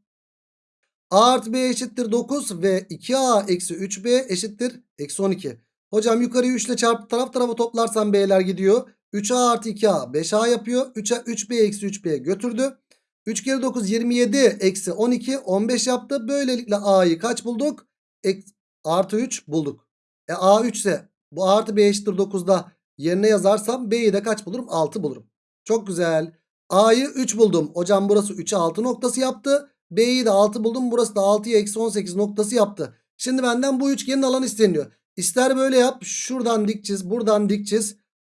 A artı B eşittir 9 ve 2A eksi 3B eşittir. Eksi 12. Hocam yukarıyı 3 ile çarpıp taraf tarafa toplarsam B'ler gidiyor. 3A artı 2A 5A yapıyor. 3A 3B eksi 3B götürdü. 3 kere 9 27 eksi 12 15 yaptı. Böylelikle A'yı kaç bulduk? Ek, artı 3 bulduk. E A 3 ise bu A artı B eşittir 9'da yerine yazarsam B'yi de kaç bulurum? 6 bulurum. Çok güzel. A'yı 3 buldum. Hocam burası 3'e 6 noktası yaptı. B'yi de 6 buldum. Burası da 6'ya eksi 18 noktası yaptı. Şimdi benden bu üçgenin alanı isteniyor. İster böyle yap. Şuradan dik. Buradan dik.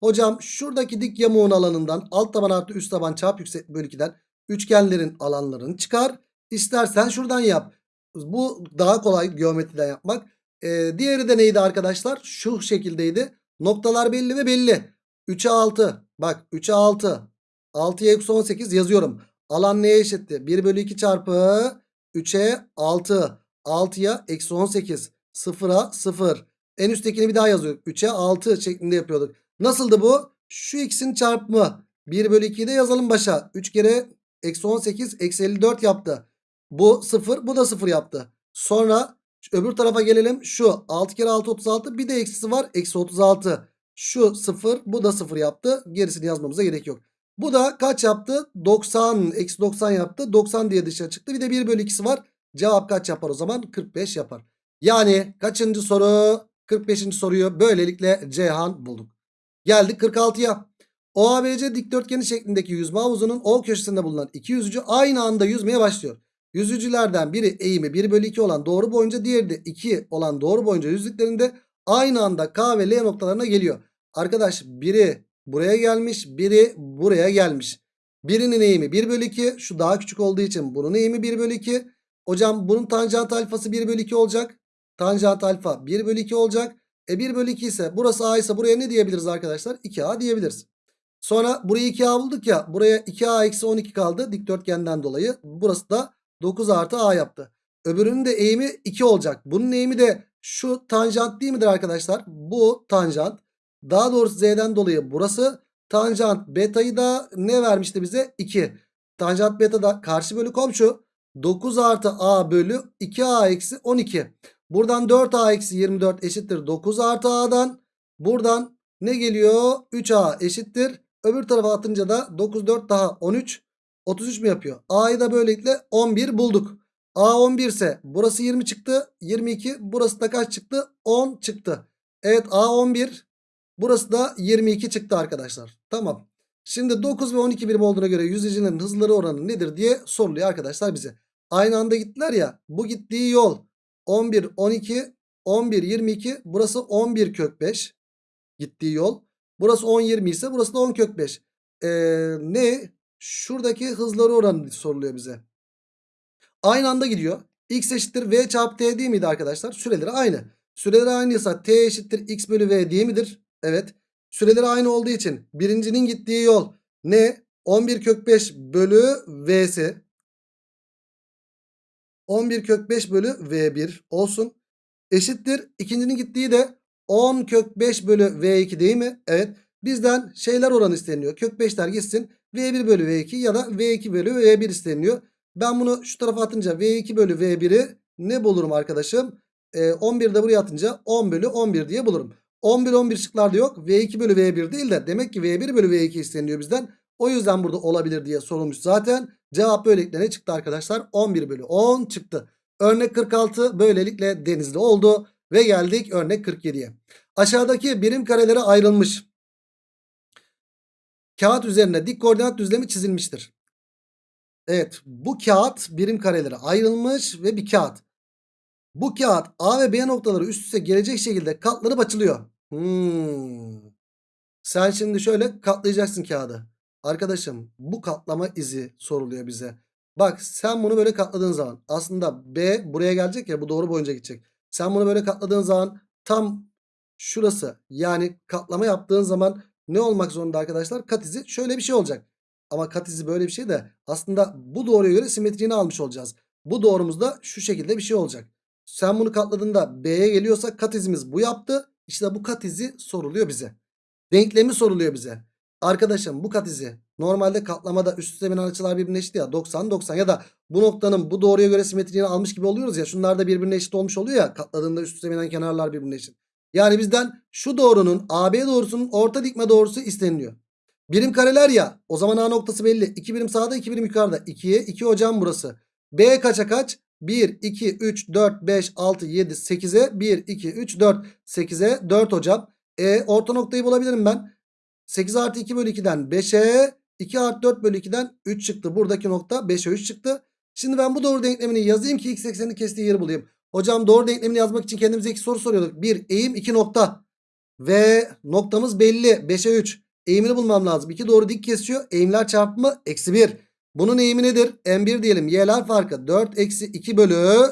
Hocam şuradaki dik yamuğun alanından alt taban artı üst taban çarp yüksek bölü 2'den üçgenlerin alanlarını çıkar. İstersen şuradan yap. Bu daha kolay geometriden yapmak. Ee, diğeri de neydi arkadaşlar? Şu şekildeydi. Noktalar belli ve belli. 3'e 6. Bak 3'e 6. 6'ya eksi 18 yazıyorum. Alan neye eşitti? 1 bölü 2 çarpı 3'e 6. 6'ya eksi 18. 0'a 0. En üsttekini bir daha yazıyorum. 3'e 6 şeklinde yapıyorduk. Nasıldı bu? Şu x'in çarpımı. 1 bölü 2'yi de yazalım başa. 3 kere eksi 18 eksi 54 yaptı. Bu 0 bu da 0 yaptı. Sonra öbür tarafa gelelim. Şu 6 kere 6 36 bir de eksisi var. Eksi 36. Şu 0 bu da 0 yaptı. Gerisini yazmamıza gerek yok. Bu da kaç yaptı? 90 eksi 90 yaptı. 90 diye dışarı çıktı. Bir de 1 bölü 2'si var. Cevap kaç yapar o zaman? 45 yapar. Yani kaçıncı soru? 45. soruyu böylelikle Ceyhan bulduk. Geldik 46'ya. OABC dikdörtgeni şeklindeki yüzme havuzunun O köşesinde bulunan iki yüzücü aynı anda yüzmeye başlıyor. Yüzücülerden biri eğimi 1 bölü 2 olan doğru boyunca diğeri de 2 olan doğru boyunca yüzdüklerinde aynı anda K ve L noktalarına geliyor. Arkadaş biri buraya gelmiş biri buraya gelmiş. Birinin eğimi 1 bölü 2 şu daha küçük olduğu için bunun eğimi 1 bölü 2. Hocam bunun tanjant alfası 1 bölü 2 olacak. Tanjant alfa 1 bölü 2 olacak. E 1 bölü 2 ise burası A ise buraya ne diyebiliriz arkadaşlar? 2A diyebiliriz. Sonra burayı 2A bulduk ya. Buraya 2A eksi 12 kaldı dikdörtgenden dolayı. Burası da 9 artı A yaptı. Öbürünün de eğimi 2 olacak. Bunun eğimi de şu tanjant değil midir arkadaşlar? Bu tanjant. Daha doğrusu Z'den dolayı burası. Tanjant beta'yı da ne vermişti bize? 2. Tanjant beta da karşı bölü komşu. 9 artı A bölü 2A eksi 12. Buradan 4A eksi 24 eşittir 9 artı A'dan. Buradan ne geliyor? 3A eşittir. Öbür tarafa atınca da 9 4 daha 13. 33 mi yapıyor? A'yı da böylelikle 11 bulduk. A 11 ise burası 20 çıktı. 22 burası da kaç çıktı? 10 çıktı. Evet A 11 burası da 22 çıktı arkadaşlar. Tamam. Şimdi 9 ve 12 birim olduğuna göre yüzücülerin hızları oranı nedir diye soruluyor arkadaşlar bize. Aynı anda gittiler ya. Bu gittiği yol 11, 12, 11, 22. Burası 11 kök 5. Gittiği yol. Burası 10, 20 ise burası da 10 kök 5. Ee, ne? Şuradaki hızları oranı soruluyor bize. Aynı anda gidiyor. X eşittir V çarpı T değil miydi arkadaşlar? Süreleri aynı. Süreleri aynıysa T eşittir X bölü V değil midir? Evet. Süreleri aynı olduğu için birincinin gittiği yol ne? 11 kök 5 bölü V'si. 11 kök 5 bölü V1 olsun. Eşittir. İkincinin gittiği de 10 kök 5 bölü V2 değil mi? Evet. Bizden şeyler oranı isteniyor. Kök 5'ler gitsin. V1 bölü V2 ya da V2 bölü V1 isteniyor. Ben bunu şu tarafa atınca V2 bölü V1'i ne bulurum arkadaşım? Ee, 11 de buraya atınca 10 bölü 11 diye bulurum. 10 bölü 11 şıklarda yok. V2 bölü V1 değil de demek ki V1 bölü V2 isteniyor bizden. O yüzden burada olabilir diye sorulmuş zaten. Cevap böylelikle ne çıktı arkadaşlar? 11 bölü 10 çıktı. Örnek 46 böylelikle denizli oldu. Ve geldik örnek 47'ye. Aşağıdaki birim karelere ayrılmış. Kağıt üzerine dik koordinat düzlemi çizilmiştir. Evet bu kağıt birim karelere ayrılmış ve bir kağıt. Bu kağıt A ve B noktaları üst üste gelecek şekilde katlanıp açılıyor. Hmm. Sen şimdi şöyle katlayacaksın kağıdı. Arkadaşım bu katlama izi soruluyor bize. Bak sen bunu böyle katladığın zaman aslında B buraya gelecek ya bu doğru boyunca gidecek. Sen bunu böyle katladığın zaman tam şurası yani katlama yaptığın zaman ne olmak zorunda arkadaşlar? Kat izi şöyle bir şey olacak. Ama kat izi böyle bir şey de aslında bu doğruya göre simetriğini almış olacağız. Bu doğrumuzda şu şekilde bir şey olacak. Sen bunu katladığında B'ye geliyorsa kat izimiz bu yaptı. İşte bu kat izi soruluyor bize. Denklemi soruluyor bize. Arkadaşım bu kat izi normalde katlamada üst üste binen açılar birbirine eşit ya 90 90 ya da bu noktanın bu doğruya göre simetriğini almış gibi oluyoruz ya şunlar da birbirine eşit olmuş oluyor ya katladığında üst üste binen kenarlar birbirine eşit. Yani bizden şu doğrunun AB doğrusunun orta dikme doğrusu isteniliyor. Birim kareler ya o zaman A noktası belli. 2 birim sağda 2 birim yukarıda. 2'ye 2 hocam burası. B kaça kaç? 1, 2, 3, 4, 5, 6, 7, 8'e 1, 2, 3, 4. 8'e 4 hocam. E orta noktayı bulabilirim ben. 8 artı 2 bölü 2'den 5'e 2 artı 4 bölü 2'den 3 çıktı. Buradaki nokta 5'e 3 çıktı. Şimdi ben bu doğru denklemini yazayım ki x eksenini kestiği yeri bulayım. Hocam doğru denklemini yazmak için kendimize iki soru soruyorduk. 1 eğim 2 nokta. Ve noktamız belli. 5'e 3. Eğimini bulmam lazım. 2 doğru dik kesiyor. Eğimler çarpımı eksi 1. Bunun eğimi nedir? M1 diyelim. Y'ler farkı 4 eksi 2 bölü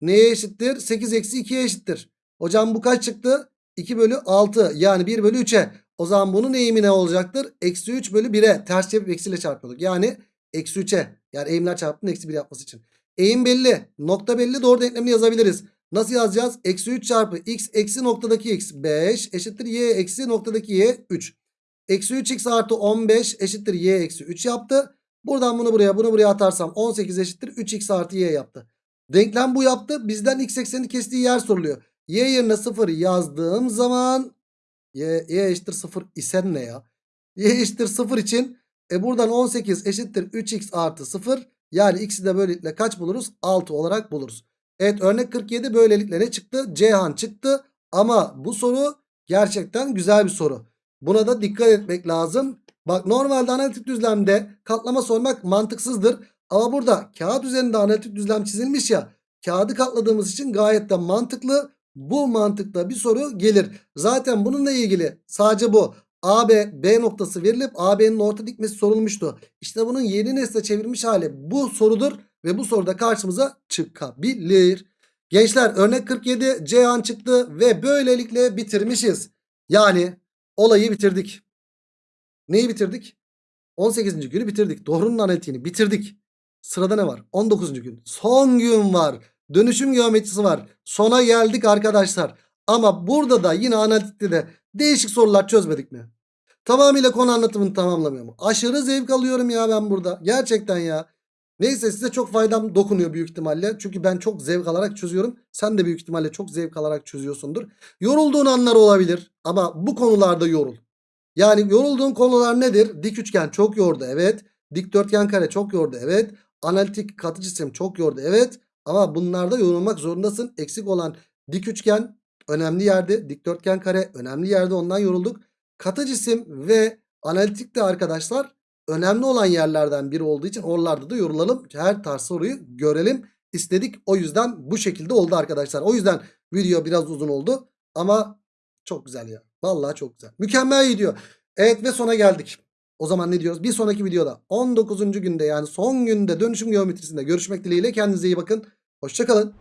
neye eşittir? 8 eksi 2'ye eşittir. Hocam bu kaç çıktı? 2 bölü 6 yani 1 bölü 3'e. O zaman bunun eğimi ne olacaktır? Eksi 3 bölü 1'e ters çevirip eksiyle çarpıyorduk. Yani eksi 3'e yani eğimler çarpımının eksi 1 yapması için. Eğim belli. Nokta belli. Doğru denklemini yazabiliriz. Nasıl yazacağız? Eksi 3 çarpı x eksi noktadaki x 5 eşittir y eksi noktadaki y 3. Eksi 3x artı 15 eşittir y eksi 3 yaptı. Buradan bunu buraya bunu buraya atarsam 18 eşittir 3x artı y yaptı. Denklem bu yaptı. Bizden x eksenini kestiği yer soruluyor. Y yerine 0 yazdığım zaman y, y eşittir 0 ise ne ya? Y eşittir 0 için e buradan 18 eşittir 3x artı 0. Yani x'i de böylelikle kaç buluruz? 6 olarak buluruz. Evet örnek 47 böylelikle ne çıktı? Ceyhan çıktı. Ama bu soru gerçekten güzel bir soru. Buna da dikkat etmek lazım. Bak normalde analitik düzlemde katlama sormak mantıksızdır. Ama burada kağıt üzerinde analitik düzlem çizilmiş ya. Kağıdı katladığımız için gayet de mantıklı. Bu mantıkta bir soru gelir. Zaten bununla ilgili sadece bu. AB B noktası verilip AB'nin orta dikmesi sorulmuştu. İşte bunun yeni nesle çevirmiş hali bu sorudur. Ve bu soruda karşımıza çıkabilir. Gençler örnek 47 Ceyhan çıktı ve böylelikle bitirmişiz. Yani olayı bitirdik. Neyi bitirdik? 18. günü bitirdik. Doğrunun analitiğini bitirdik. Sırada ne var? 19. gün. Son gün var. Dönüşüm geometrisi var. Sona geldik arkadaşlar. Ama burada da yine analitikte de değişik sorular çözmedik mi? Tamamıyla konu anlatımını tamamlamıyor mu? Aşırı zevk alıyorum ya ben burada. Gerçekten ya. Neyse size çok faydam dokunuyor büyük ihtimalle. Çünkü ben çok zevk alarak çözüyorum. Sen de büyük ihtimalle çok zevk alarak çözüyorsundur. Yorulduğun anlar olabilir. Ama bu konularda yorul. Yani yorulduğun konular nedir? Dik üçgen çok yordu evet. Dikdörtgen kare çok yordu evet. Analitik katı cisim çok yordu evet. Ama bunlarda yorulmak zorundasın. Eksik olan dik üçgen önemli yerde. Dikdörtgen kare önemli yerde ondan yorulduk. Katı cisim ve analitik de arkadaşlar önemli olan yerlerden biri olduğu için oralarda da yorulalım. Her tarz soruyu görelim istedik. O yüzden bu şekilde oldu arkadaşlar. O yüzden video biraz uzun oldu. Ama çok güzel ya. Vallahi çok güzel. Mükemmel gidiyor. Evet ve sona geldik. O zaman ne diyoruz? Bir sonraki videoda 19. günde yani son günde dönüşüm geometrisinde görüşmek dileğiyle. Kendinize iyi bakın. Hoşçakalın.